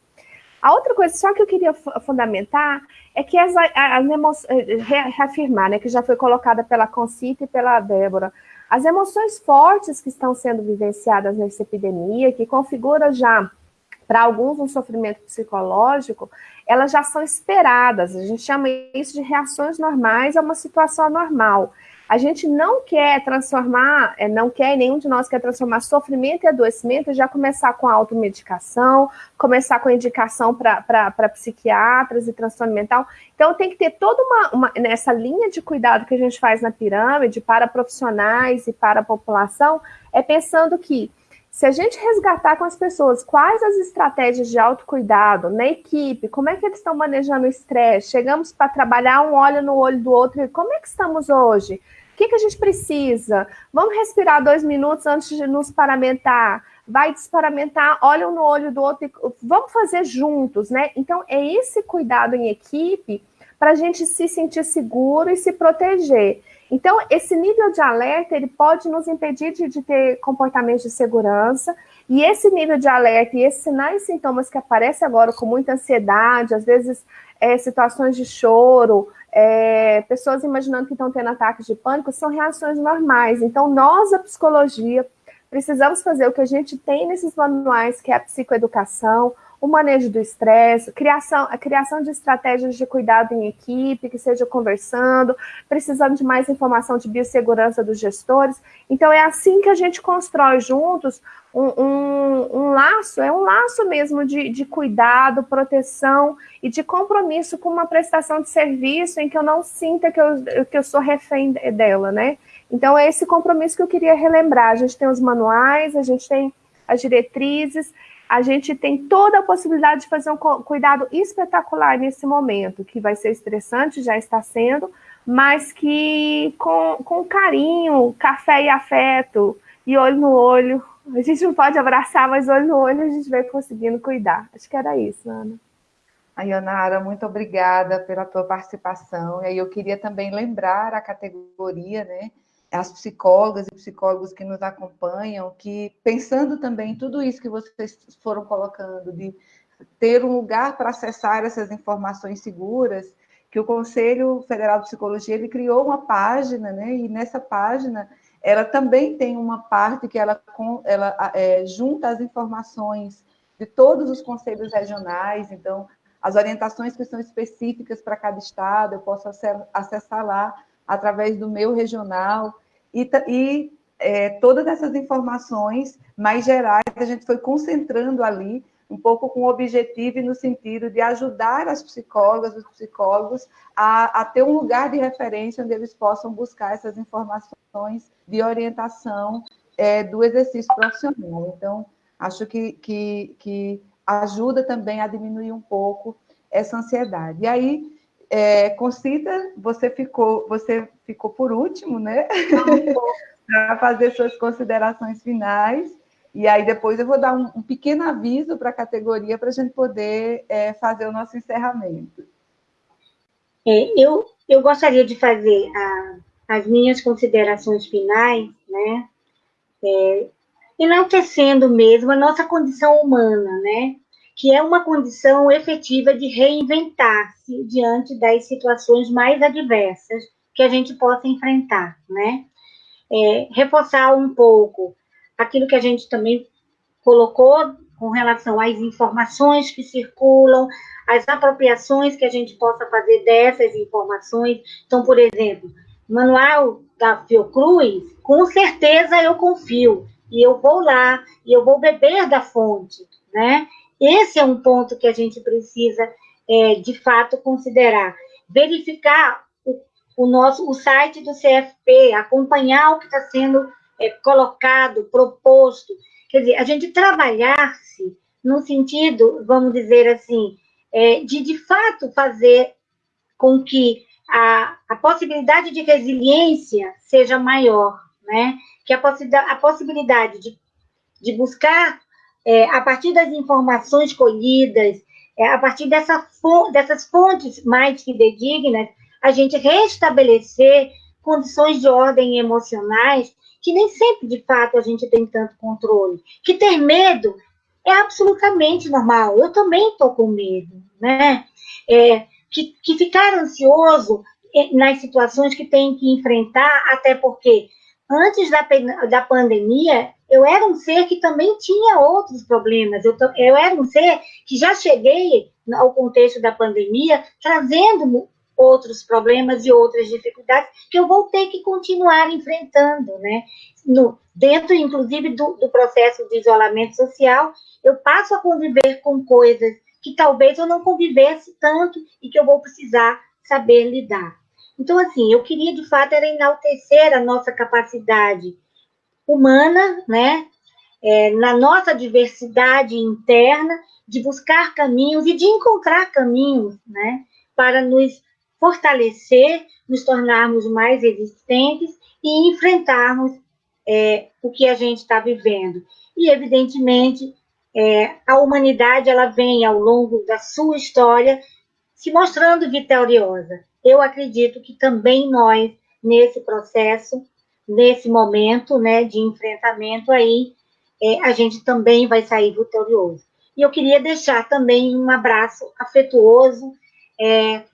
A outra coisa só que eu queria fundamentar é que as, as reafirmar, né, que já foi colocada pela Concita e pela Débora, as emoções fortes que estão sendo vivenciadas nessa epidemia, que configura já para alguns um sofrimento psicológico, elas já são esperadas. A gente chama isso de reações normais a uma situação normal. A gente não quer transformar, é, não quer, nenhum de nós quer transformar sofrimento e adoecimento e já começar com a automedicação, começar com a indicação para psiquiatras e transtorno mental. Então, tem que ter toda uma, uma, nessa linha de cuidado que a gente faz na pirâmide para profissionais e para a população, é pensando que se a gente resgatar com as pessoas quais as estratégias de autocuidado na equipe, como é que eles estão manejando o estresse, chegamos para trabalhar um olho no olho do outro, e como é que estamos hoje? Que, que a gente precisa? Vamos respirar dois minutos antes de nos paramentar. Vai desparamentar, olha um no olho do outro, vamos fazer juntos, né? Então, é esse cuidado em equipe para a gente se sentir seguro e se proteger. Então, esse nível de alerta, ele pode nos impedir de, de, ter comportamentos de segurança, e esse nível de alerta e esses sinais e sintomas que aparecem agora com muita ansiedade, às vezes é, situações de choro, é, pessoas imaginando que estão tendo ataques de pânico, são reações normais. Então, nós, a psicologia, precisamos fazer o que a gente tem nesses manuais, que é a psicoeducação, o manejo do estresse, criação, a criação de estratégias de cuidado em equipe, que seja conversando, precisando de mais informação de biossegurança dos gestores. Então, é assim que a gente constrói juntos um, um, um laço, é um laço mesmo de, de cuidado, proteção e de compromisso com uma prestação de serviço em que eu não sinta que eu, que eu sou refém dela, né? Então, é esse compromisso que eu queria relembrar. A gente tem os manuais, a gente tem as diretrizes, a gente tem toda a possibilidade de fazer um cuidado espetacular nesse momento, que vai ser estressante, já está sendo, mas que com, com carinho, café e afeto, e olho no olho, a gente não pode abraçar, mas olho no olho a gente vai conseguindo cuidar. Acho que era isso, Ana. A Ionara, muito obrigada pela tua participação. E aí eu queria também lembrar a categoria, né, as psicólogas e psicólogos que nos acompanham, que pensando também em tudo isso que vocês foram colocando, de ter um lugar para acessar essas informações seguras, que o Conselho Federal de Psicologia ele criou uma página, né? E nessa página ela também tem uma parte que ela, ela é, junta as informações de todos os conselhos regionais, então as orientações que são específicas para cada estado, eu posso acessar lá através do meu regional, e, e é, todas essas informações mais gerais a gente foi concentrando ali, um pouco com o objetivo e no sentido de ajudar as psicólogas, os psicólogos, a, a ter um lugar de referência onde eles possam buscar essas informações de orientação é, do exercício profissional. Então, acho que, que, que ajuda também a diminuir um pouco essa ansiedade. E aí, é, Concita, você ficou, você ficou por último, né? para fazer suas considerações finais. E aí depois eu vou dar um, um pequeno aviso para a categoria para a gente poder é, fazer o nosso encerramento. É, eu, eu gostaria de fazer a, as minhas considerações finais, né? É, enaltecendo mesmo a nossa condição humana, né? Que é uma condição efetiva de reinventar-se diante das situações mais adversas que a gente possa enfrentar, né? É, reforçar um pouco aquilo que a gente também colocou com relação às informações que circulam, as apropriações que a gente possa fazer dessas informações. Então, por exemplo, manual da Fiocruz, com certeza eu confio, e eu vou lá, e eu vou beber da fonte, né? Esse é um ponto que a gente precisa, é, de fato, considerar. Verificar o, o, nosso, o site do CFP, acompanhar o que está sendo é, colocado, proposto. Quer dizer, a gente trabalhar-se no sentido, vamos dizer assim, é, de, de fato, fazer com que a, a possibilidade de resiliência seja maior, né? Que a, possi a possibilidade de, de buscar é, a partir das informações colhidas, é, a partir dessa, dessas fontes mais fidedignas, a gente restabelecer condições de ordem emocionais que nem sempre, de fato, a gente tem tanto controle. Que ter medo é absolutamente normal. Eu também estou com medo, né? É, que, que ficar ansioso é, nas situações que tem que enfrentar, até porque antes da, da pandemia, eu era um ser que também tinha outros problemas. Eu, eu era um ser que já cheguei ao contexto da pandemia trazendo outros problemas e outras dificuldades que eu vou ter que continuar enfrentando, né? No, dentro, inclusive, do, do processo de isolamento social, eu passo a conviver com coisas que talvez eu não convivesse tanto e que eu vou precisar saber lidar. Então, assim, eu queria, de fato, era enaltecer a nossa capacidade humana, né? É, na nossa diversidade interna, de buscar caminhos e de encontrar caminhos, né? Para nos fortalecer, nos tornarmos mais resistentes e enfrentarmos é, o que a gente está vivendo. E, evidentemente, é, a humanidade ela vem ao longo da sua história se mostrando vitoriosa. Eu acredito que também nós, nesse processo, nesse momento né, de enfrentamento aí, é, a gente também vai sair vitorioso. E eu queria deixar também um abraço afetuoso, é,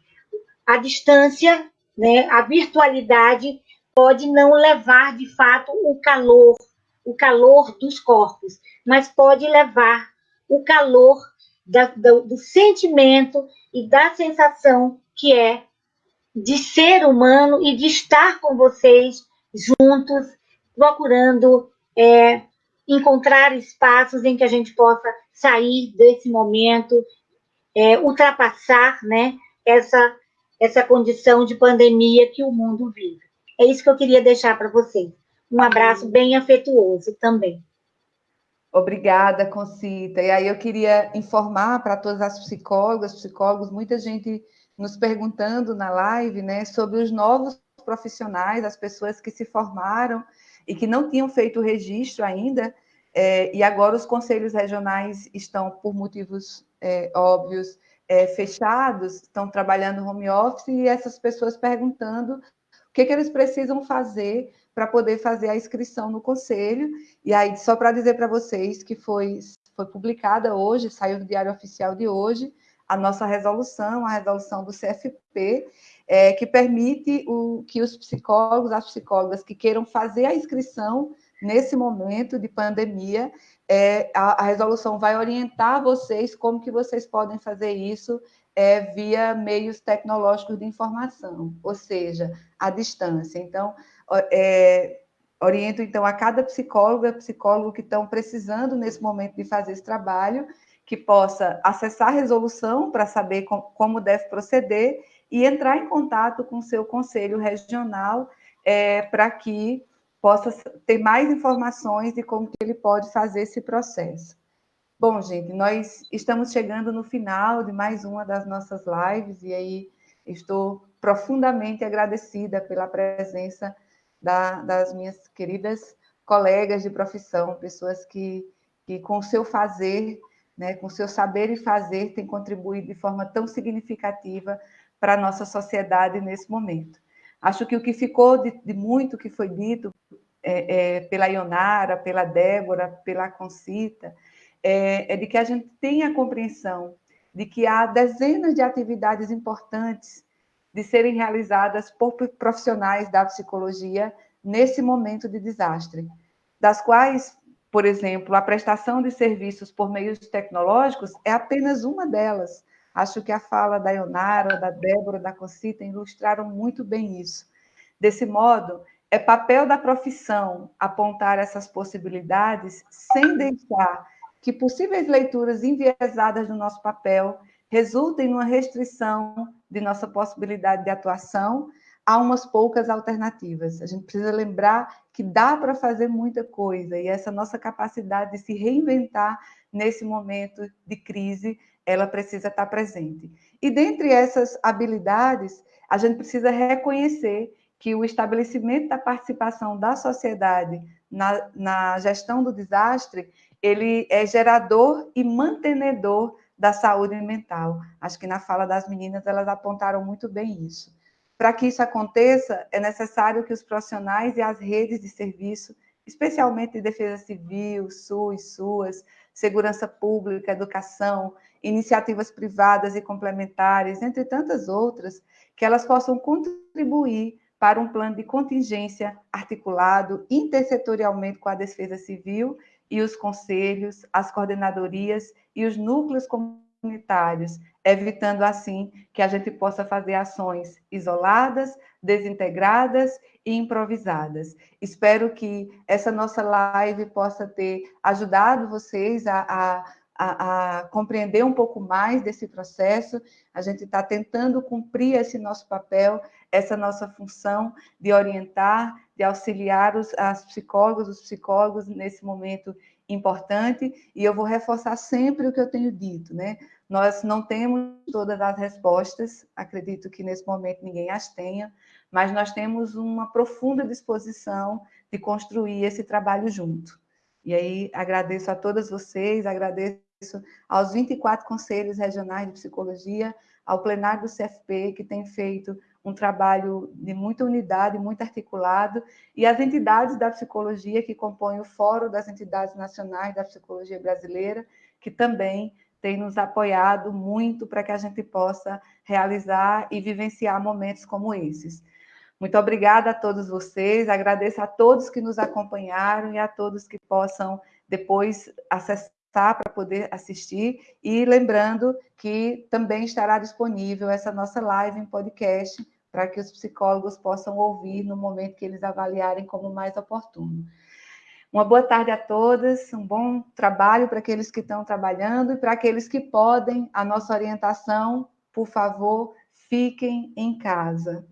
a distância, né, a virtualidade pode não levar de fato o calor, o calor dos corpos, mas pode levar o calor da, do, do sentimento e da sensação que é de ser humano e de estar com vocês juntos, procurando é, encontrar espaços em que a gente possa sair desse momento, é, ultrapassar né, essa, essa condição de pandemia que o mundo vive. É isso que eu queria deixar para vocês. Um abraço bem afetuoso também. Obrigada, Concita. E aí eu queria informar para todas as psicólogas, psicólogos, muita gente nos perguntando na live, né, sobre os novos profissionais, as pessoas que se formaram e que não tinham feito o registro ainda, é, e agora os conselhos regionais estão, por motivos é, óbvios, é, fechados, estão trabalhando home office, e essas pessoas perguntando o que, que eles precisam fazer para poder fazer a inscrição no conselho. E aí, só para dizer para vocês que foi, foi publicada hoje, saiu no Diário Oficial de hoje, a nossa resolução, a resolução do CFP, é, que permite o, que os psicólogos, as psicólogas que queiram fazer a inscrição nesse momento de pandemia, é, a, a, resolução vai orientar vocês como que vocês podem fazer isso é, via meios tecnológicos de informação, ou seja, à distância. Então, é, oriento então a cada psicóloga, psicólogo que estão precisando nesse momento de fazer esse trabalho, que possa acessar a resolução para saber com, como deve proceder e entrar em contato com o seu conselho regional é, para que possa ter mais informações de como que ele pode fazer esse processo. Bom, gente, nós estamos chegando no final de mais uma das nossas lives e aí estou profundamente agradecida pela presença da, das minhas queridas colegas de profissão, pessoas que, que com o seu fazer, né, com seu saber e fazer, têm contribuído de forma tão significativa para a nossa sociedade nesse momento. Acho que o que ficou de, de muito que foi dito é, é, pela Ionara, pela Débora, pela Concita, é, é de que a gente tenha a compreensão de que há dezenas de atividades importantes de serem realizadas por profissionais da psicologia nesse momento de desastre, das quais, por exemplo, a prestação de serviços por meios tecnológicos é apenas uma delas. Acho que a fala da Ionara, da Débora, da Concita ilustraram muito bem isso. Desse modo, é papel da profissão apontar essas possibilidades sem deixar que possíveis leituras enviesadas do nosso papel resultem numa restrição de nossa possibilidade de atuação a umas poucas alternativas. A gente precisa lembrar que dá para fazer muita coisa e essa nossa capacidade de se reinventar nesse momento de crise ela precisa estar presente. E dentre essas habilidades, a gente precisa reconhecer que o estabelecimento da participação da sociedade na, na gestão do desastre, ele é gerador e mantenedor da saúde mental. Acho que na fala das meninas elas apontaram muito bem isso. Para que isso aconteça, é necessário que os profissionais e as redes de serviço, especialmente de defesa civil, SUS, SUAS, segurança pública, educação, iniciativas privadas e complementares, entre tantas outras, que elas possam contribuir para um plano de contingência articulado intersetorialmente com a Defesa Civil e os conselhos, as coordenadorias e os núcleos comunitários, evitando assim que a gente possa fazer ações isoladas, desintegradas e improvisadas. Espero que essa nossa live possa ter ajudado vocês a, a a, a, compreender um pouco mais desse processo. A gente está tentando cumprir esse nosso papel, essa nossa função de orientar, de auxiliar os as psicólogos, os psicólogos nesse momento importante. E eu vou reforçar sempre o que eu tenho dito, né? Nós não temos todas as respostas, acredito que nesse momento ninguém as tenha, mas nós temos uma profunda disposição de construir esse trabalho junto. E aí agradeço a todas vocês, agradeço aos 24 conselhos regionais de psicologia, ao plenário do CFP, que tem feito um trabalho de muita unidade, muito articulado, e as entidades da psicologia que compõem o Fórum das Entidades Nacionais da Psicologia Brasileira, que também tem nos apoiado muito para que a gente possa realizar e vivenciar momentos como esses. Muito obrigada a todos vocês, agradeço a todos que nos acompanharam e a todos que possam depois acessar para poder assistir. E lembrando que também estará disponível essa nossa live em podcast para que os psicólogos possam ouvir no momento que eles avaliarem como mais oportuno. Uma boa tarde a todas, um bom trabalho para aqueles que estão trabalhando e para aqueles que podem, a nossa orientação, por favor, fiquem em casa.